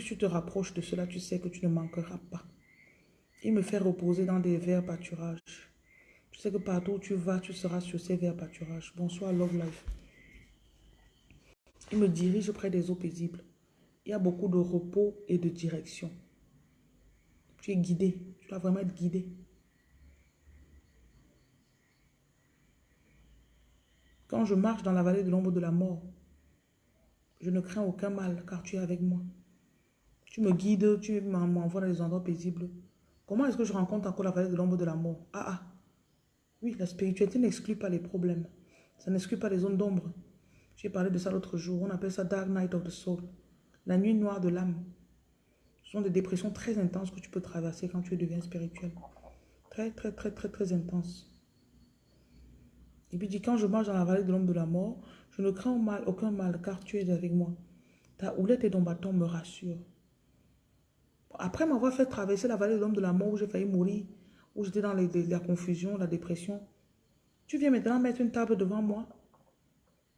Speaker 1: Tu te rapproches de cela, tu sais que tu ne manqueras pas. Il me fait reposer dans des verts pâturages. Tu sais que partout où tu vas, tu seras sur ces verts pâturages. Bonsoir, Love Life. Il me dirige près des eaux paisibles. Il y a beaucoup de repos et de direction. Tu es guidé. Tu dois vraiment être guidé. Quand je marche dans la vallée de l'ombre de la mort, je ne crains aucun mal car tu es avec moi. Tu me guides, tu m'envoies dans les endroits paisibles. Comment est-ce que je rencontre encore la vallée de l'ombre de la mort Ah ah. Oui, la spiritualité n'exclut pas les problèmes. Ça n'exclut pas les zones d'ombre. J'ai parlé de ça l'autre jour. On appelle ça Dark Night of the Soul. La nuit noire de l'âme. Ce sont des dépressions très intenses que tu peux traverser quand tu deviens spirituel. Très, très, très, très, très intenses. Et puis dit, quand je marche dans la vallée de l'ombre de la mort, je ne crains aucun mal, car tu es avec moi. Ta houlette et ton bâton me rassurent. Après m'avoir fait traverser la vallée de l'ombre de la mort, où j'ai failli mourir, où j'étais dans la confusion, la dépression, tu viens maintenant mettre une table devant moi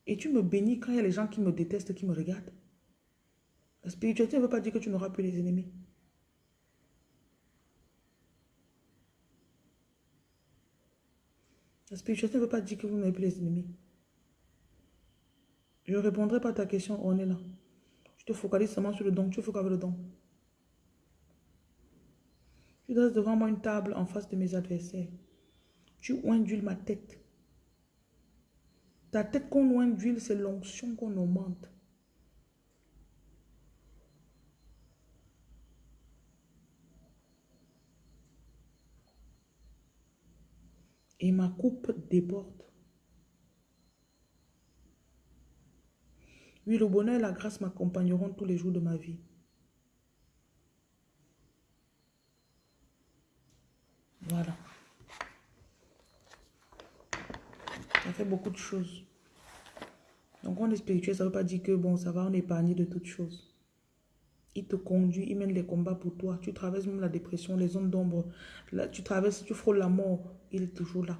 Speaker 1: et tu me bénis quand il y a les gens qui me détestent, qui me regardent. La spiritualité ne veut pas dire que tu n'auras plus les ennemis. La spiritualité ne veut pas dire que vous n'avez plus les ennemis. Je ne répondrai pas à ta question, on est là. Je te focalise seulement sur le don, tu focalises le don. Tu dresses devant moi une table en face de mes adversaires. Tu indules ma tête. Ta tête qu'on loin d'huile, c'est l'onction qu'on augmente. Et ma coupe déborde. Oui, le bonheur et la grâce m'accompagneront tous les jours de ma vie. Voilà. Ça fait beaucoup de choses. Donc, on est spirituel, ça ne veut pas dire que, bon, ça va, on est de toutes choses. Il te conduit, il mène les combats pour toi. Tu traverses même la dépression, les zones d'ombre. Là, tu traverses, tu frôles la mort, il est toujours là.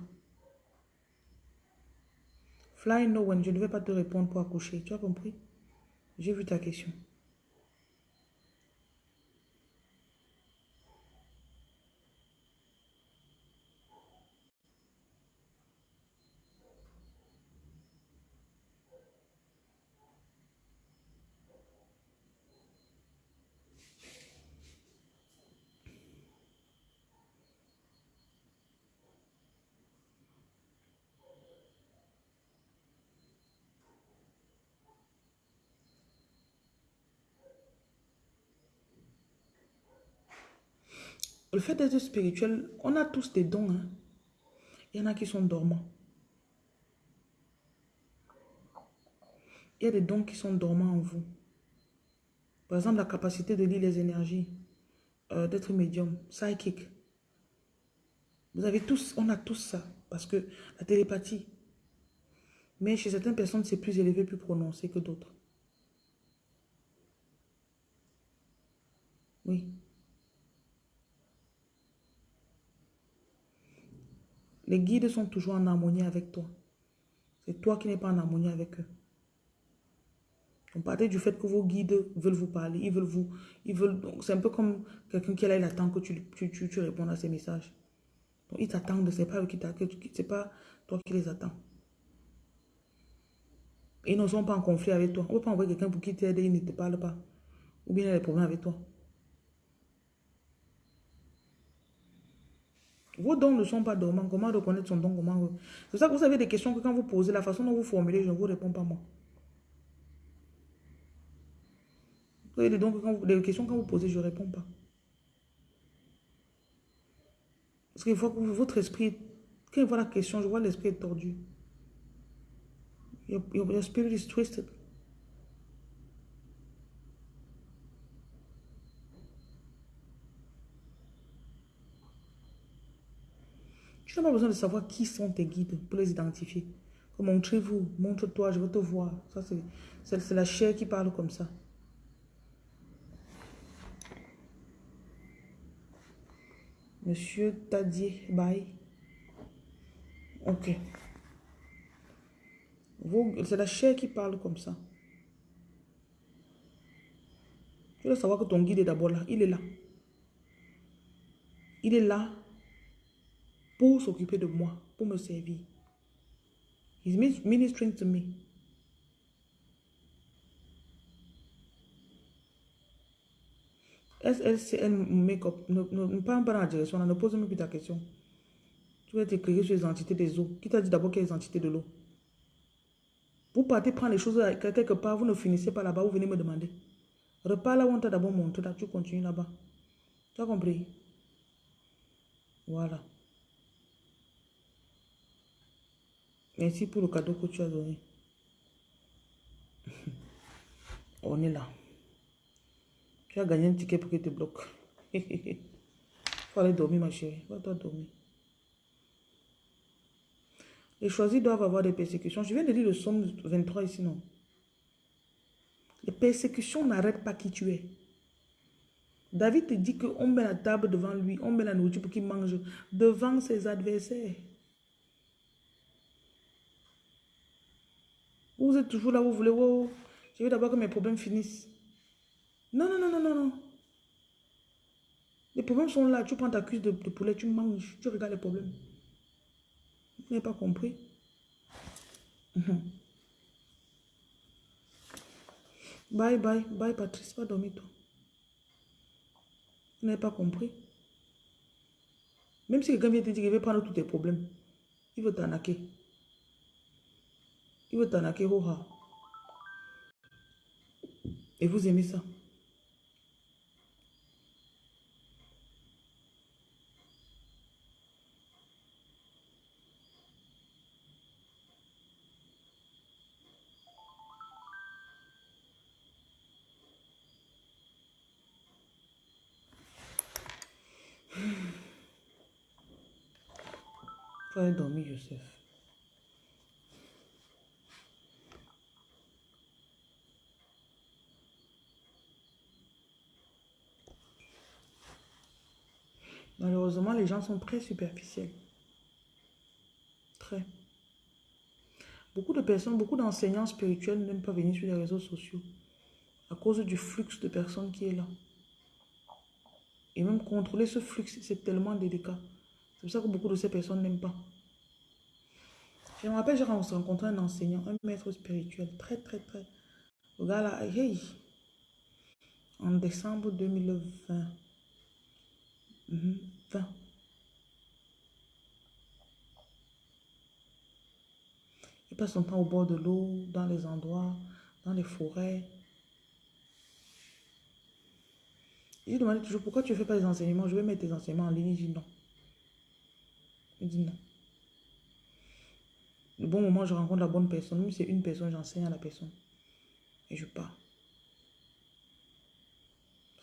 Speaker 1: Fly no one, je ne vais pas te répondre pour accoucher. Tu as compris? J'ai vu ta question. Fait d'être spirituel, on a tous des dons. Hein. Il y en a qui sont dormants. Il y a des dons qui sont dormants en vous. Par exemple, la capacité de lire les énergies, euh, d'être médium, psychique. Vous avez tous, on a tous ça. Parce que la télépathie. Mais chez certaines personnes, c'est plus élevé, plus prononcé que d'autres. Oui. Les guides sont toujours en harmonie avec toi. C'est toi qui n'es pas en harmonie avec eux. On partait du fait que vos guides veulent vous parler, ils veulent vous, ils veulent, c'est un peu comme quelqu'un qui est là, il attend que tu, tu, tu, répondes à ses messages. Donc ils t'attendent, c'est pas eux qui c'est pas toi qui les attends. Ils ne sont pas en conflit avec toi. On ne peut pas envoyer quelqu'un pour qui t'aide et il ne te parle pas. Ou bien il a des problèmes avec toi. Vos dons ne sont pas dormants. Comment reconnaître son don? Comment C'est ça que vous avez des questions que quand vous posez, la façon dont vous formulez, je ne vous réponds pas moi. Vous avez des, dons que quand vous, questions quand vous posez, je ne réponds pas. Parce qu'il faut que votre esprit, quand il voit la question, je vois l'esprit tordu. Your, your spirit is twisted. Pas besoin de savoir qui sont tes guides pour les identifier. Montrez-vous, montre-toi, je veux te voir. Ça, c'est la chair qui parle comme ça. Monsieur Tadier, bye. Ok. C'est la chair qui parle comme ça. Tu dois savoir que ton guide est d'abord là. Il est là. Il est là pour s'occuper de moi, pour me servir. He's ministering to me. SLCN Makeup, ne, ne, ne pas dans la direction, ne pose même plus ta question. Tu vas t'écrire sur les entités des eaux. Qui t'a dit d'abord quelles entités de l'eau? Vous partez prendre les choses quelque part, vous ne finissez pas là-bas, vous venez me demander. Repars là où on t'a d'abord montré, là, tu continues là-bas. Tu as compris? Voilà. Merci pour le cadeau que tu as donné. On est là. Tu as gagné un ticket pour qu'il te bloque. Il faut aller dormir, ma chérie. Va-toi dormir. Les choisis doivent avoir des persécutions. Je viens de lire le psaume 23 ici, non? Les persécutions n'arrêtent pas qui tu es. David te dit qu'on met la table devant lui, on met la nourriture pour qu'il mange devant ses adversaires. Vous êtes toujours là, vous voulez, oh, je veux d'abord que mes problèmes finissent. Non, non, non, non, non, non. Les problèmes sont là. Tu prends ta cuisse de, poulet, tu manges, tu regardes les problèmes. Vous n'avez pas compris? Mhm. Bye, bye, bye, Patrice, va dormir, toi. Vous n'avez pas compris? Même si quelqu'un vient te dire qu'il veut prendre tous tes problèmes, il veut t'arnaquer. Il veut t'arnaquer, Et vous aimez ça. Faut aller dormir, Joseph. Malheureusement, les gens sont très superficiels. Très. Beaucoup de personnes, beaucoup d'enseignants spirituels n'aiment pas venir sur les réseaux sociaux à cause du flux de personnes qui est là. Et même contrôler ce flux, c'est tellement délicat. C'est pour ça que beaucoup de ces personnes n'aiment pas. Je me rappelle, j'ai rencontré un enseignant, un maître spirituel, très, très, très. Le gars là, hey, en décembre 2020. 20. Il passe son temps au bord de l'eau, dans les endroits, dans les forêts. Il demande toujours pourquoi tu ne fais pas des enseignements? Je vais mettre tes enseignements en ligne. Il dit non. Il dit non. Le bon moment, je rencontre la bonne personne. Même si c'est une personne, j'enseigne à la personne. Et je pars.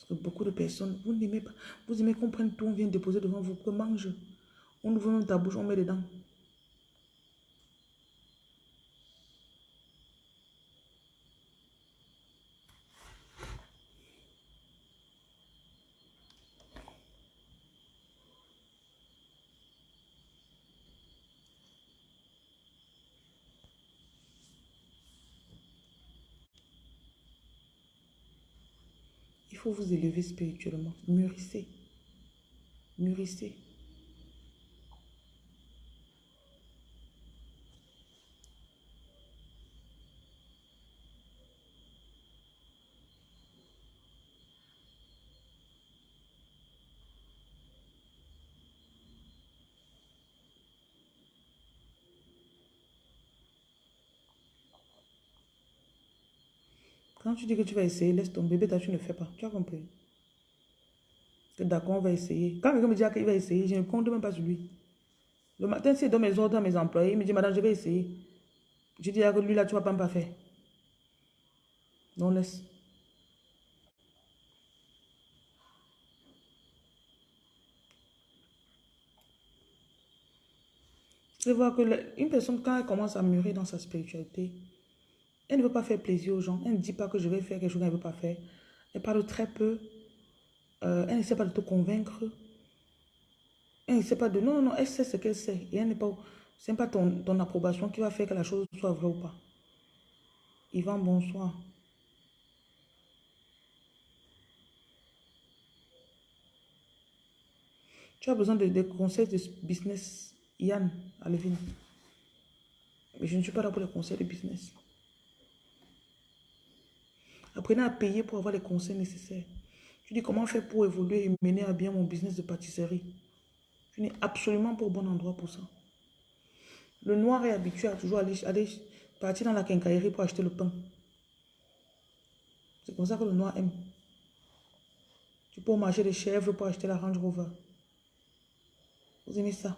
Speaker 1: Beaucoup de personnes, vous n'aimez pas. Vous aimez qu'on prenne tout, on vient déposer devant vous, que mange. On ouvre même ta bouche, on met dedans. Vous élever spirituellement. Mûrissez. Mûrissez. Quand tu dis que tu vas essayer, laisse ton bébé, tu ne fais pas. Tu as compris? D'accord, on va essayer. Quand quelqu'un me dit qu'il va essayer, je ne compte même pas sur lui. Le matin, s'il donne mes ordres à mes employés, il me dit, madame, je vais essayer. Je dis, que lui, là, tu ne vas pas me faire. Non, laisse. Je vois que une personne, quand elle commence à mûrir dans sa spiritualité, elle ne veut pas faire plaisir aux gens. Elle ne dit pas que je vais faire quelque chose qu'elle ne veut pas faire. Elle parle très peu. Euh, elle ne sait pas de te convaincre. Elle ne sait pas de... Non, non, non, elle sait ce qu'elle sait. Et elle n'est pas... Ce n'est pas ton, ton approbation qui va faire que la chose soit vraie ou pas. Yvan, bonsoir. Tu as besoin de, conseils de business, Yann, Alvin. Mais je ne suis pas là pour les conseils de business. Apprenez à payer pour avoir les conseils nécessaires. Je dis comment faire pour évoluer et mener à bien mon business de pâtisserie? Je n'ai absolument pas au bon endroit pour ça. Le noir est habitué à toujours aller, partir dans la quincaillerie pour acheter le pain. C'est comme ça que le noir aime. Tu peux marcher des chèvres pour acheter la Range Rover. Vous aimez ça?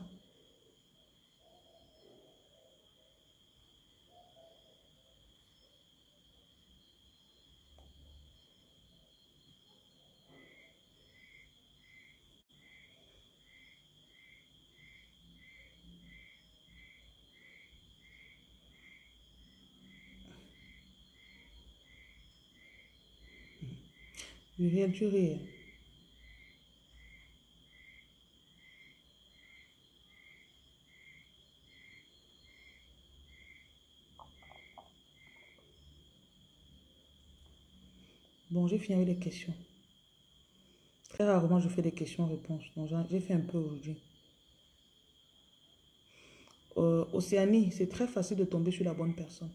Speaker 1: Du réel, du réel. Bon, j'ai fini avec les questions. Très rarement, je fais des questions-réponses. Donc, j'ai fait un peu aujourd'hui. Euh, Océanie, c'est très facile de tomber sur la bonne personne.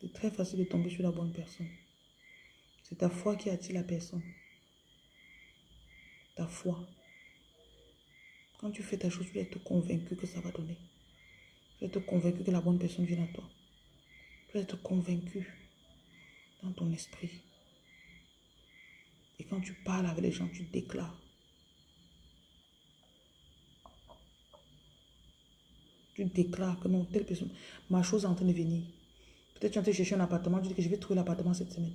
Speaker 1: C'est très facile de tomber sur la bonne personne. C'est ta foi qui attire la personne. Ta foi. Quand tu fais ta chose, tu es être convaincu que ça va donner. Tu es être convaincu que la bonne personne vient à toi. Tu dois être convaincu dans ton esprit. Et quand tu parles avec les gens, tu déclares. Tu déclares que non, telle personne, ma chose est en train de venir. Peut-être tu es en train de chercher un appartement, tu dis que je vais trouver l'appartement cette semaine.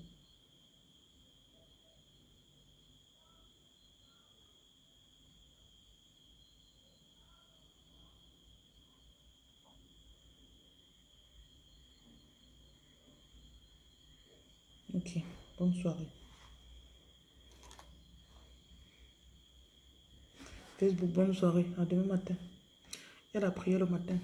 Speaker 1: Ok, soirée. Facebook, bonne soirée. À demain matin. Il y a la prière le matin.